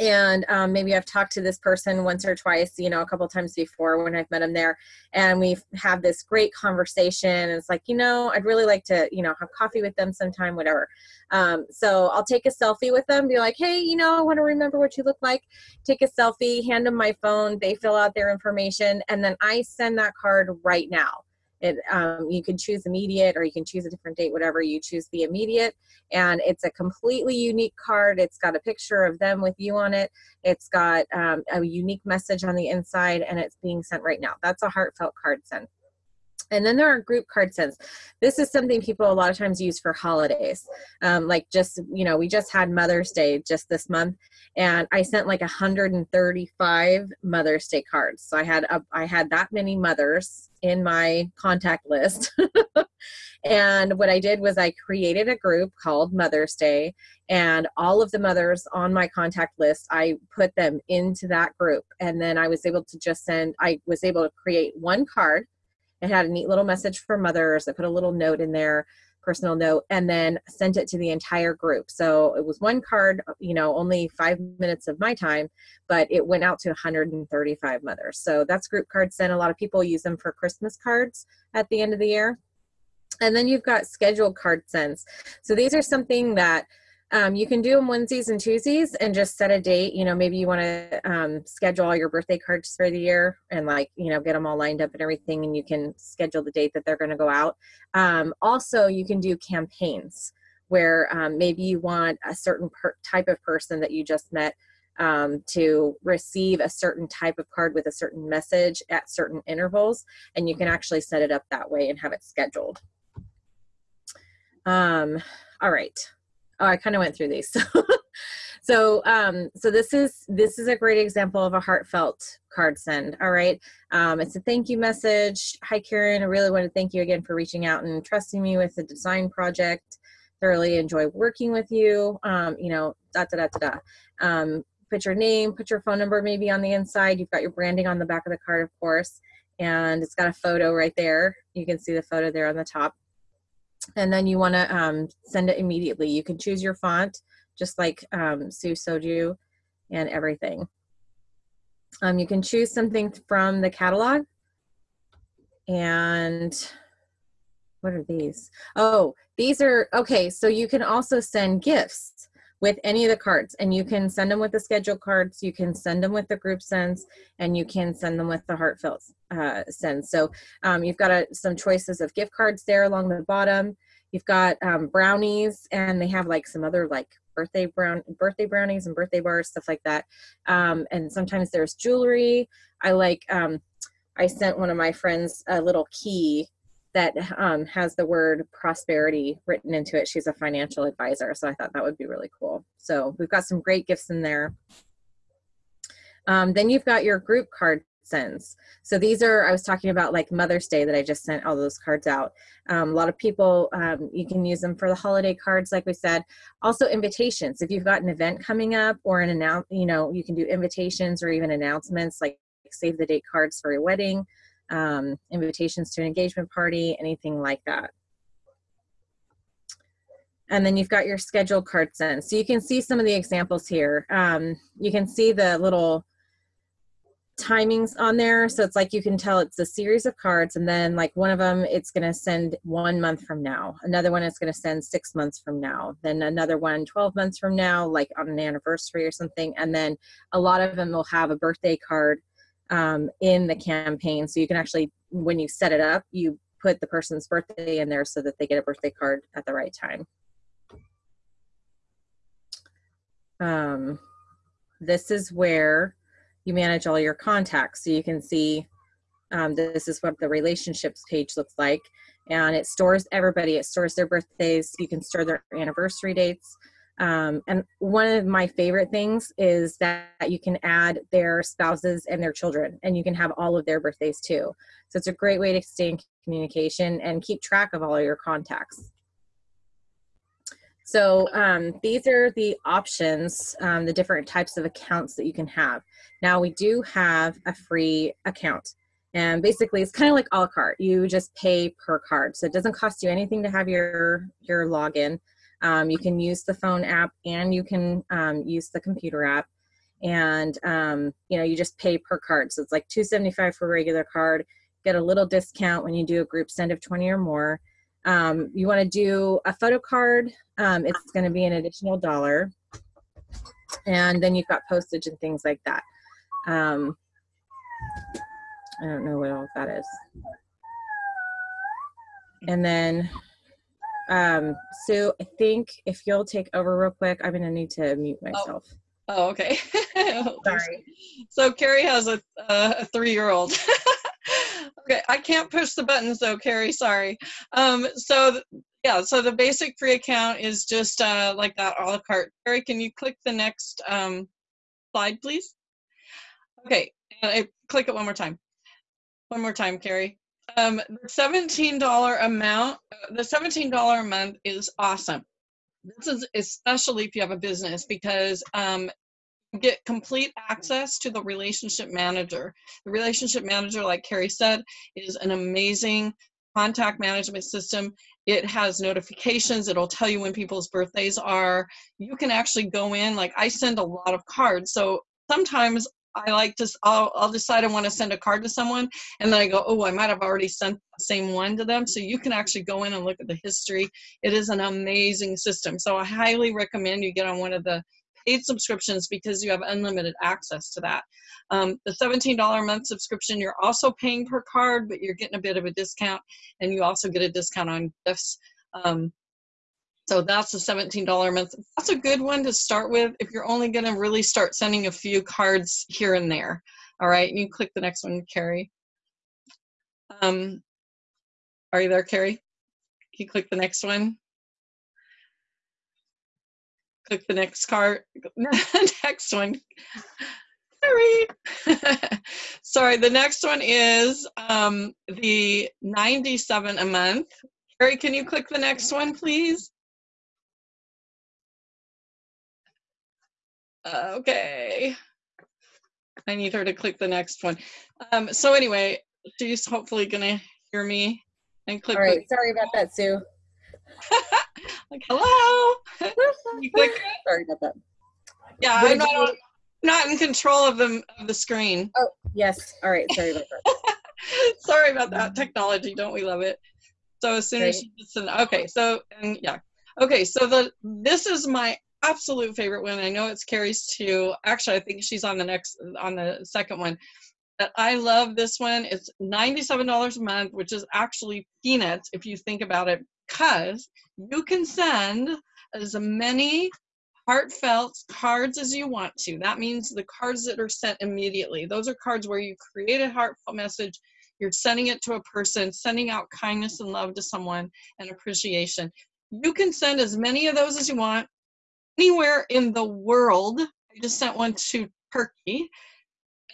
and um, maybe I've talked to this person once or twice, you know, a couple times before when I've met them there, and we've had this great conversation. it's like, you know, I'd really like to, you know, have coffee with them sometime, whatever. Um, so I'll take a selfie with them, be like, hey, you know, I want to remember what you look like. Take a selfie, hand them my phone, they fill out their information, and then I send that card right now. It, um, you can choose immediate or you can choose a different date, whatever you choose the immediate. And it's a completely unique card. It's got a picture of them with you on it. It's got um, a unique message on the inside and it's being sent right now. That's a heartfelt card sent. And then there are group card sends. This is something people a lot of times use for holidays. Um, like just, you know, we just had Mother's Day just this month and I sent like 135 Mother's Day cards. So I had, a, I had that many mothers in my contact list. and what I did was I created a group called Mother's Day and all of the mothers on my contact list, I put them into that group. And then I was able to just send, I was able to create one card it had a neat little message for mothers. I put a little note in there, personal note, and then sent it to the entire group. So it was one card, you know, only five minutes of my time, but it went out to 135 mothers. So that's group card sent. A lot of people use them for Christmas cards at the end of the year. And then you've got scheduled card sends. So these are something that um, you can do them Wednesdays and Tuesdays and just set a date. You know, maybe you want to um, schedule all your birthday cards for the year and like, you know, get them all lined up and everything, and you can schedule the date that they're going to go out. Um, also, you can do campaigns where um, maybe you want a certain type of person that you just met um, to receive a certain type of card with a certain message at certain intervals, and you can actually set it up that way and have it scheduled. Um, all right oh, I kind of went through these. so, um, so this is this is a great example of a heartfelt card send. All right, um, it's a thank you message. Hi, Karen. I really want to thank you again for reaching out and trusting me with the design project. Thoroughly enjoy working with you. Um, you know, da da da da da. Um, put your name, put your phone number maybe on the inside. You've got your branding on the back of the card, of course, and it's got a photo right there. You can see the photo there on the top and then you want to um, send it immediately. You can choose your font, just like um, Sue Soju and everything. Um, you can choose something from the catalog. And what are these? Oh, these are, okay, so you can also send gifts with any of the cards and you can send them with the schedule cards you can send them with the group sends and you can send them with the heartfelt uh, sends so um, you've got a, some choices of gift cards there along the bottom. You've got um, brownies and they have like some other like birthday brown birthday brownies and birthday bars stuff like that. Um, and sometimes there's jewelry. I like um, i sent one of my friends a little key that um, has the word prosperity written into it. She's a financial advisor, so I thought that would be really cool. So we've got some great gifts in there. Um, then you've got your group card sends. So these are, I was talking about like Mother's Day that I just sent all those cards out. Um, a lot of people, um, you can use them for the holiday cards, like we said. Also invitations. If you've got an event coming up or an announce, you know, you can do invitations or even announcements like save the date cards for your wedding um, invitations to an engagement party, anything like that. And then you've got your schedule card sent. So you can see some of the examples here. Um, you can see the little timings on there. So it's like you can tell it's a series of cards and then like one of them it's going to send one month from now. Another one is going to send six months from now. Then another one 12 months from now, like on an anniversary or something. And then a lot of them will have a birthday card um, in the campaign. So you can actually, when you set it up, you put the person's birthday in there so that they get a birthday card at the right time. Um, this is where you manage all your contacts. So you can see um, this is what the relationships page looks like. And it stores everybody. It stores their birthdays. You can store their anniversary dates. Um, and one of my favorite things is that you can add their spouses and their children, and you can have all of their birthdays too. So it's a great way to stay in communication and keep track of all of your contacts. So um, these are the options, um, the different types of accounts that you can have. Now we do have a free account. And basically it's kind of like a la carte. You just pay per card. So it doesn't cost you anything to have your, your login. Um, you can use the phone app and you can um, use the computer app. and um, you know you just pay per card. So it's like 275 for a regular card. Get a little discount when you do a group send of 20 or more. Um, you want to do a photo card um, it's going to be an additional dollar. And then you've got postage and things like that. Um, i don't know what all that is. And then um, Sue, I think if you'll take over real quick, I'm gonna need to mute myself. Oh, okay. Sorry. So Carrie has a, uh, a three-year-old. okay, I can't push the buttons though, Carrie. Sorry. Um, so yeah, so the basic free account is just uh, like that a la carte. Carrie, can you click the next um, slide, please? Okay, uh, click it one more time. One more time, Carrie. Um, the $17 amount, uh, the $17 a month is awesome. This is especially if you have a business because um, get complete access to the relationship manager. The relationship manager, like Carrie said, is an amazing contact management system. It has notifications. It'll tell you when people's birthdays are. You can actually go in, like I send a lot of cards. So sometimes I like to, I'll, I'll decide I want to send a card to someone and then I go, oh, I might have already sent the same one to them. So you can actually go in and look at the history. It is an amazing system. So I highly recommend you get on one of the paid subscriptions because you have unlimited access to that. Um, the $17 a month subscription, you're also paying per card, but you're getting a bit of a discount and you also get a discount on gifts. Um, so that's a $17 a month. That's a good one to start with if you're only going to really start sending a few cards here and there. All right, you click the next one, Carrie. Um, are you there, Carrie? Can you click the next one? Click the next card. next one. Sorry. Sorry, the next one is um, the 97 a month. Carrie, can you click the next one, please? Okay. I need her to click the next one. Um, so anyway, she's hopefully gonna hear me and click. All right, sorry about that, Sue. like, hello. Sorry about that. Yeah, I'm not, on, not in control of the of the screen. Oh yes. All right. Sorry about that. sorry about that technology. Don't we love it? So as soon as she gets in, okay. So and yeah. Okay, so the this is my absolute favorite one. I know it's Carrie's too. Actually, I think she's on the next on the second one. But I love this one. It's $97 a month, which is actually peanuts if you think about it, because you can send as many heartfelt cards as you want to. That means the cards that are sent immediately. Those are cards where you create a heartfelt message, you're sending it to a person, sending out kindness and love to someone and appreciation. You can send as many of those as you want anywhere in the world. I just sent one to Turkey,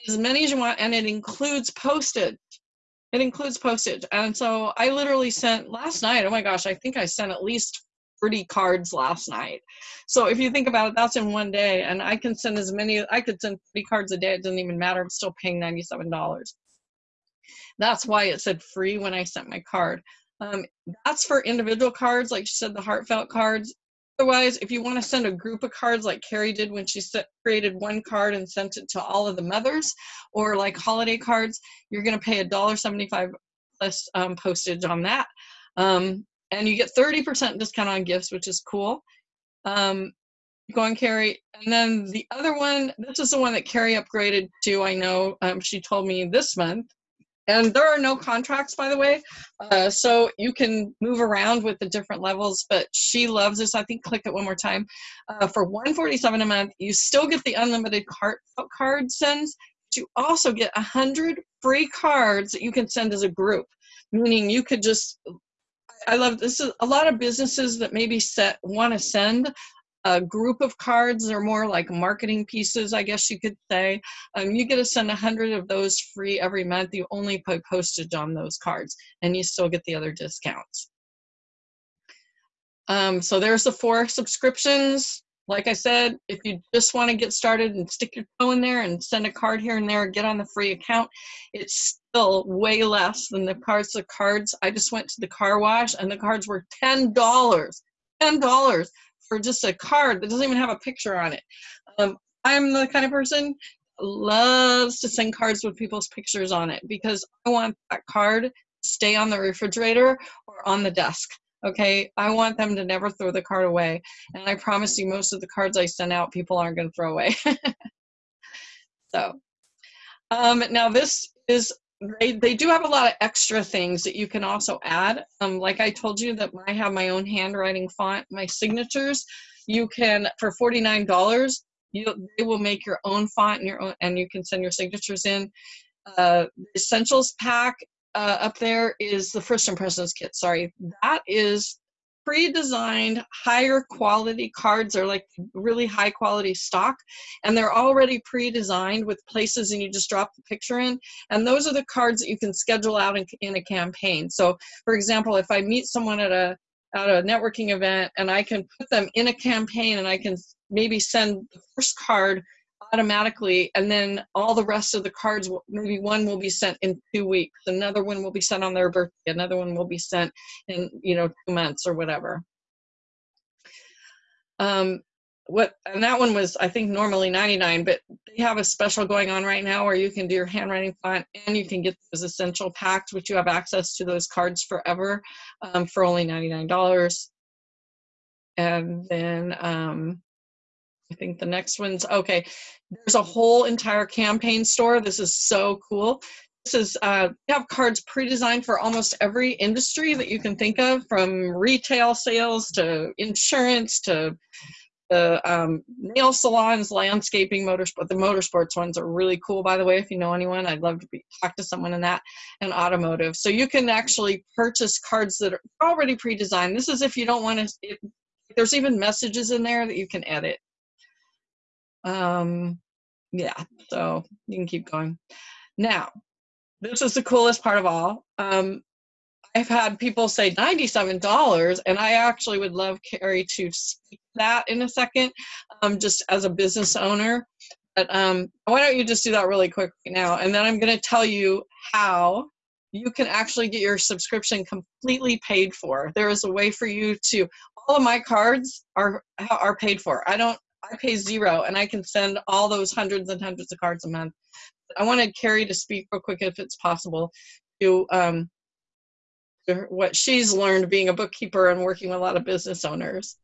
as many as you want, and it includes postage. It includes postage. And so I literally sent last night, oh my gosh, I think I sent at least 30 cards last night. So if you think about it, that's in one day. And I can send as many, I could send 30 cards a day. It doesn't even matter. I'm still paying $97. That's why it said free when I sent my card. Um, that's for individual cards, like you said, the heartfelt cards. Otherwise, if you want to send a group of cards like Carrie did when she set, created one card and sent it to all of the mothers, or like holiday cards, you're going to pay $1.75 plus um, postage on that. Um, and you get 30% discount on gifts, which is cool. Um, go on, Carrie. And then the other one, this is the one that Carrie upgraded to, I know um, she told me this month. And there are no contracts, by the way. Uh, so you can move around with the different levels, but she loves this. I think click it one more time. Uh, for 147 a month, you still get the unlimited card, card sends. But you also get 100 free cards that you can send as a group, meaning you could just I love this is a lot of businesses that maybe set want to send a group of cards or more like marketing pieces, I guess you could say. Um, you get to send a hundred of those free every month. You only pay postage on those cards and you still get the other discounts. Um, so there's the four subscriptions. Like I said, if you just want to get started and stick your toe in there and send a card here and there, get on the free account, it's still way less than the cards. The cards, I just went to the car wash and the cards were $10. $10 for just a card that doesn't even have a picture on it. Um, I'm the kind of person loves to send cards with people's pictures on it because I want that card to stay on the refrigerator or on the desk. Okay, I want them to never throw the card away. And I promise you, most of the cards I send out, people aren't going to throw away. so, um, now this is they, they do have a lot of extra things that you can also add. Um, like I told you that I have my own handwriting font, my signatures. You can for forty nine dollars, you they will make your own font and your own, and you can send your signatures in. Uh, essentials pack uh, up there is the first impressions kit. Sorry, that is pre-designed higher quality cards. Are like really high quality stock and they're already pre-designed with places and you just drop the picture in and those are the cards that you can schedule out in, in a campaign. So for example if i meet someone at a at a networking event and i can put them in a campaign and i can maybe send the first card automatically and then all the rest of the cards will maybe one will be sent in two weeks another one will be sent on their birthday another one will be sent in you know two months or whatever. Um what and that one was i think normally 99 but they have a special going on right now where you can do your handwriting font and you can get those essential packs which you have access to those cards forever um, for only $99 and then um, I think the next one's okay. There's a whole entire campaign store. This is so cool. This is uh, have cards pre-designed for almost every industry that you can think of, from retail sales to insurance to the um, nail salons, landscaping, motorsport. The motorsports ones are really cool, by the way. If you know anyone, I'd love to be, talk to someone in that. And automotive. So you can actually purchase cards that are already pre-designed. This is if you don't want to. there's even messages in there that you can edit. Um, yeah, so you can keep going. Now, this is the coolest part of all. Um, I've had people say $97, and I actually would love Carrie to speak that in a second, um, just as a business owner. But um, why don't you just do that really quick now? And then I'm going to tell you how you can actually get your subscription completely paid for. There is a way for you to, all of my cards are, are paid for. I don't I pay zero and I can send all those hundreds and hundreds of cards a month. I wanted Carrie to speak real quick, if it's possible, to, um, to what she's learned being a bookkeeper and working with a lot of business owners.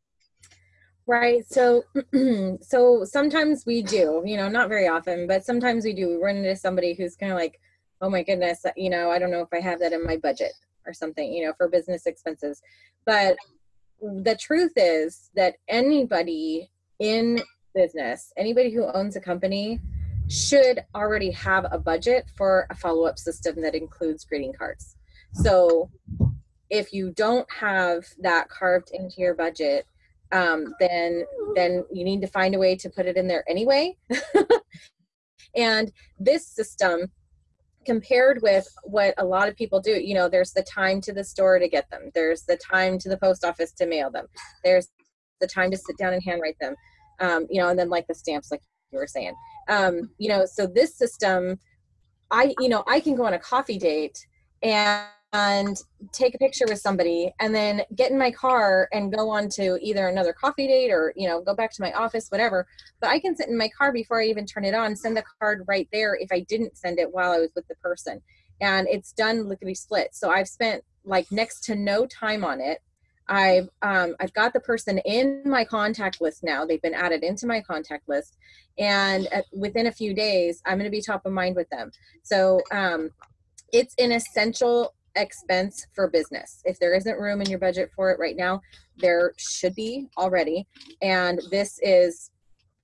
Right. So, so sometimes we do, you know, not very often, but sometimes we do. We run into somebody who's kind of like, oh my goodness, you know, I don't know if I have that in my budget or something, you know, for business expenses. But the truth is that anybody in business, anybody who owns a company should already have a budget for a follow up system that includes greeting cards. So if you don't have that carved into your budget, um, then then you need to find a way to put it in there anyway. and this system compared with what a lot of people do you know there's the time to the store to get them there's the time to the post office to mail them there's the time to sit down and handwrite them um, you know and then like the stamps like you were saying. Um, you know so this system i you know i can go on a coffee date and and take a picture with somebody and then get in my car and go on to either another coffee date or you know go back to my office whatever. But i can sit in my car before i even turn it on send the card right there if i didn't send it while i was with the person. And it's done lickety split so i've spent like next to no time on it I've um, I've got the person in my contact list now. They've been added into my contact list, and at, within a few days, I'm going to be top of mind with them. So um, it's an essential expense for business. If there isn't room in your budget for it right now, there should be already. And this is,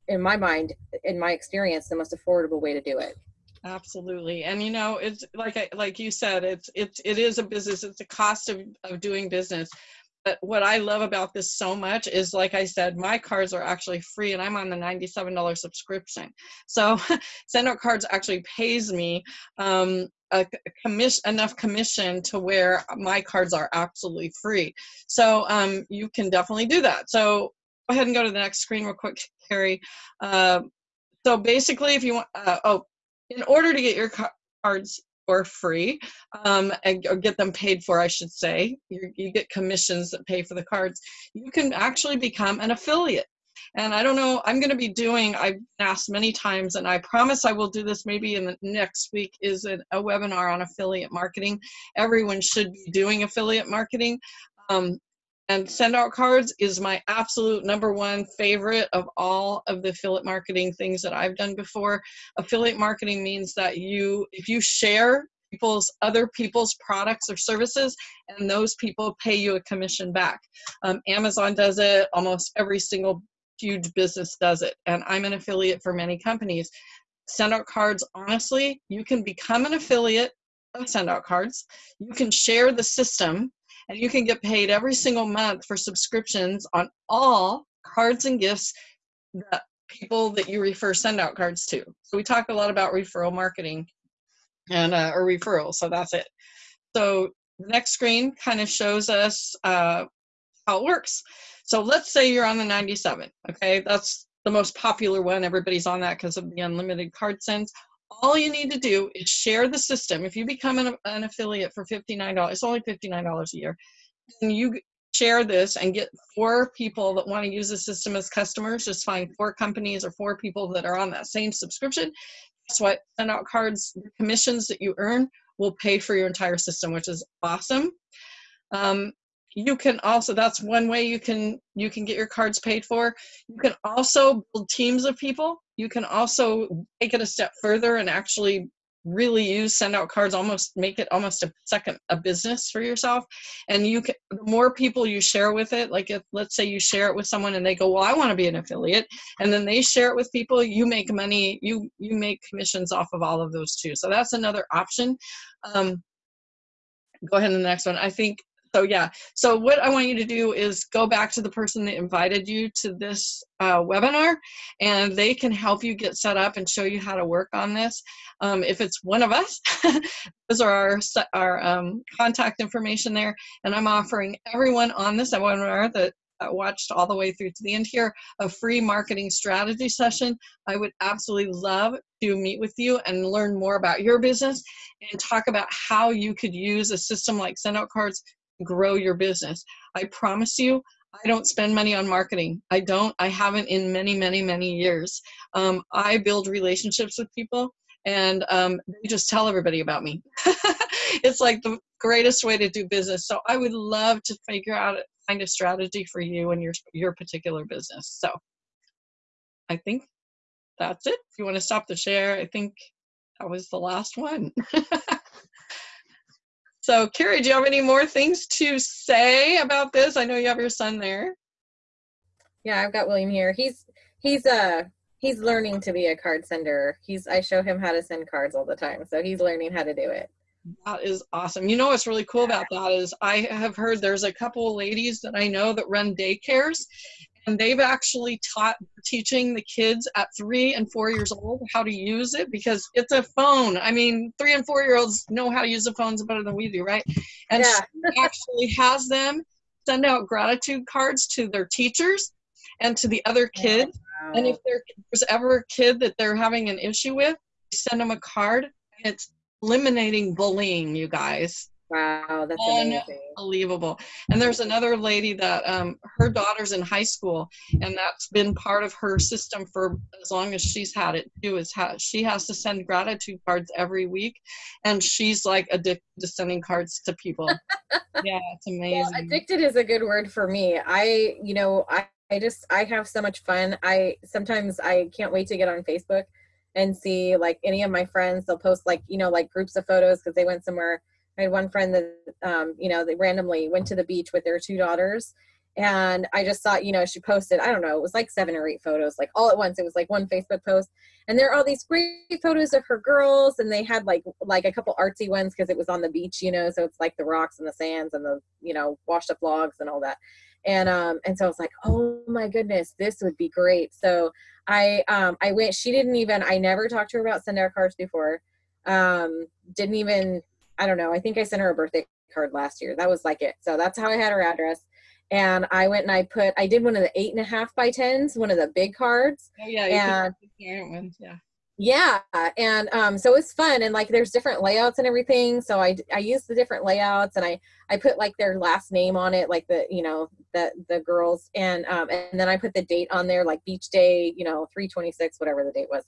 in my mind, in my experience, the most affordable way to do it absolutely and you know it's like I, like you said it's it's it is a business it's a cost of, of doing business but what I love about this so much is, like I said, my cards are actually free, and I'm on the $97 subscription. So, SendOutCards actually pays me um, a commission enough commission to where my cards are absolutely free. So um, you can definitely do that. So go ahead and go to the next screen real quick, Carrie. Uh, so basically, if you want, uh, oh, in order to get your cards for free um, and, or get them paid for, I should say. You, you get commissions that pay for the cards. You can actually become an affiliate. And I don't know, I'm going to be doing, I've asked many times, and I promise I will do this maybe in the next week, is a, a webinar on affiliate marketing. Everyone should be doing affiliate marketing. Um, and send out cards is my absolute number one favorite of all of the affiliate marketing things that I've done before. Affiliate marketing means that you, if you share people's other people's products or services and those people pay you a commission back. Um, amazon does it. Almost every single huge business does it. And i'm an affiliate for many companies. Send out cards honestly you can become an affiliate of send out cards. You can share the system and you can get paid every single month for subscriptions on all cards and gifts that people that you refer send out cards to. So we talk a lot about referral marketing and uh, or referral. So that's it. So the next screen kind of shows us uh, how it works. So let's say you're on the 97. Okay, that's the most popular one. Everybody's on that because of the unlimited card sends all you need to do is share the system. If you become an, an affiliate for $59, it's only $59 a year, and you share this and get four people that want to use the system as customers, just find four companies or four people that are on that same subscription. Guess what? Send out cards, the commissions that you earn will pay for your entire system, which is awesome. Um, you can also that's one way you can you can get your cards paid for. You can also build teams of people. You can also take it a step further and actually really use send out cards almost make it almost a second a business for yourself. And you can the more people you share with it like if let's say you share it with someone and they go well i want to be an affiliate and then they share it with people you make money you you make commissions off of all of those too. So that's another option. Um, go ahead to the next one. I think so yeah. So what i want you to do is go back to the person that invited you to this uh, webinar and they can help you get set up and show you how to work on this. Um, if it's one of us those are our, our um, contact information there. And i'm offering everyone on this webinar that watched all the way through to the end here a free marketing strategy session. I would absolutely love to meet with you and learn more about your business and talk about how you could use a system like send out cards grow your business. I promise you, I don't spend money on marketing. I don't. I haven't in many, many, many years. Um, I build relationships with people and um, they just tell everybody about me. it's like the greatest way to do business. So I would love to figure out find a strategy for you and your your particular business. So I think that's it. If you want to stop the share, I think that was the last one. So, Carrie, do you have any more things to say about this? I know you have your son there. Yeah, I've got William here. He's he's uh he's learning to be a card sender. He's I show him how to send cards all the time, so he's learning how to do it. That is awesome. You know what's really cool about that is I have heard there's a couple of ladies that I know that run daycares and they've actually taught teaching the kids at three and four years old how to use it because it's a phone. I mean, three and four year olds know how to use the phones better than we do, right? And yeah. she actually has them send out gratitude cards to their teachers and to the other kids. Wow. And if there's ever a kid that they're having an issue with, send them a card. And it's eliminating bullying, you guys. Wow, that's amazing. Unbelievable. And there's another lady that um, her daughter's in high school, and that's been part of her system for as long as she's had it too. Is how she has to send gratitude cards every week, and she's like addicted to sending cards to people. yeah, it's amazing. Well, addicted is a good word for me. I, you know, I, I just I have so much fun. I sometimes I can't wait to get on Facebook and see like any of my friends. They'll post like you know like groups of photos because they went somewhere I had one friend that, um, you know, they randomly went to the beach with their two daughters. And I just saw, you know, she posted, I don't know, it was like seven or eight photos, like all at once. It was like one Facebook post. And there are all these great photos of her girls. And they had like, like a couple artsy ones because it was on the beach, you know, so it's like the rocks and the sands and the, you know, washed up logs and all that. And, um, and so I was like, oh my goodness, this would be great. So I, um, I went, she didn't even, I never talked to her about send cards before. Um, didn't even I don't know. I think I sent her a birthday card last year. That was like it. So that's how I had her address. And I went and I put, I did one of the eight and a half by tens, one of the big cards. Oh yeah, and, ones, yeah. Yeah and um so it's fun and like there's different layouts and everything so i i use the different layouts and i i put like their last name on it like the you know the the girls and um and then i put the date on there like beach day you know 326 whatever the date was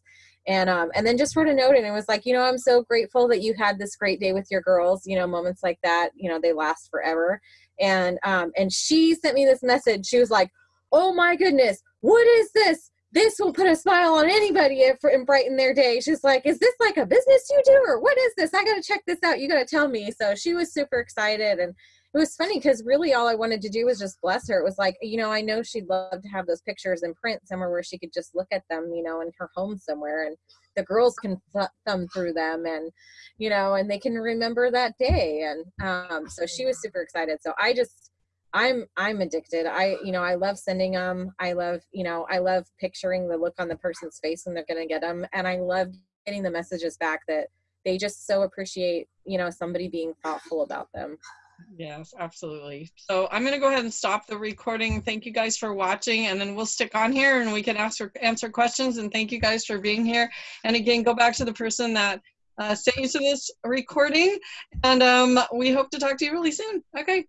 and um and then just wrote a note and it was like you know i'm so grateful that you had this great day with your girls you know moments like that you know they last forever and um and she sent me this message she was like oh my goodness what is this this will put a smile on anybody if, and brighten their day. She's like, is this like a business you do or what is this? I got to check this out. You got to tell me. So she was super excited. And it was funny because really all I wanted to do was just bless her. It was like, you know, I know she'd love to have those pictures in print somewhere where she could just look at them, you know, in her home somewhere. And the girls can th- thumb through them and, you know, and they can remember that day. And um, so she was super excited. So I just, I'm I'm addicted. I you know I love sending them. I love you know I love picturing the look on the person's face when they're gonna get them, and I love getting the messages back that they just so appreciate you know somebody being thoughtful about them. Yes, absolutely. So I'm going to go ahead and stop the recording. Thank you guys for watching, and then we'll stick on here and we can answer answer questions. And thank you guys for being here. And again, go back to the person that uh, sent you to this recording, and um, we hope to talk to you really soon. Okay.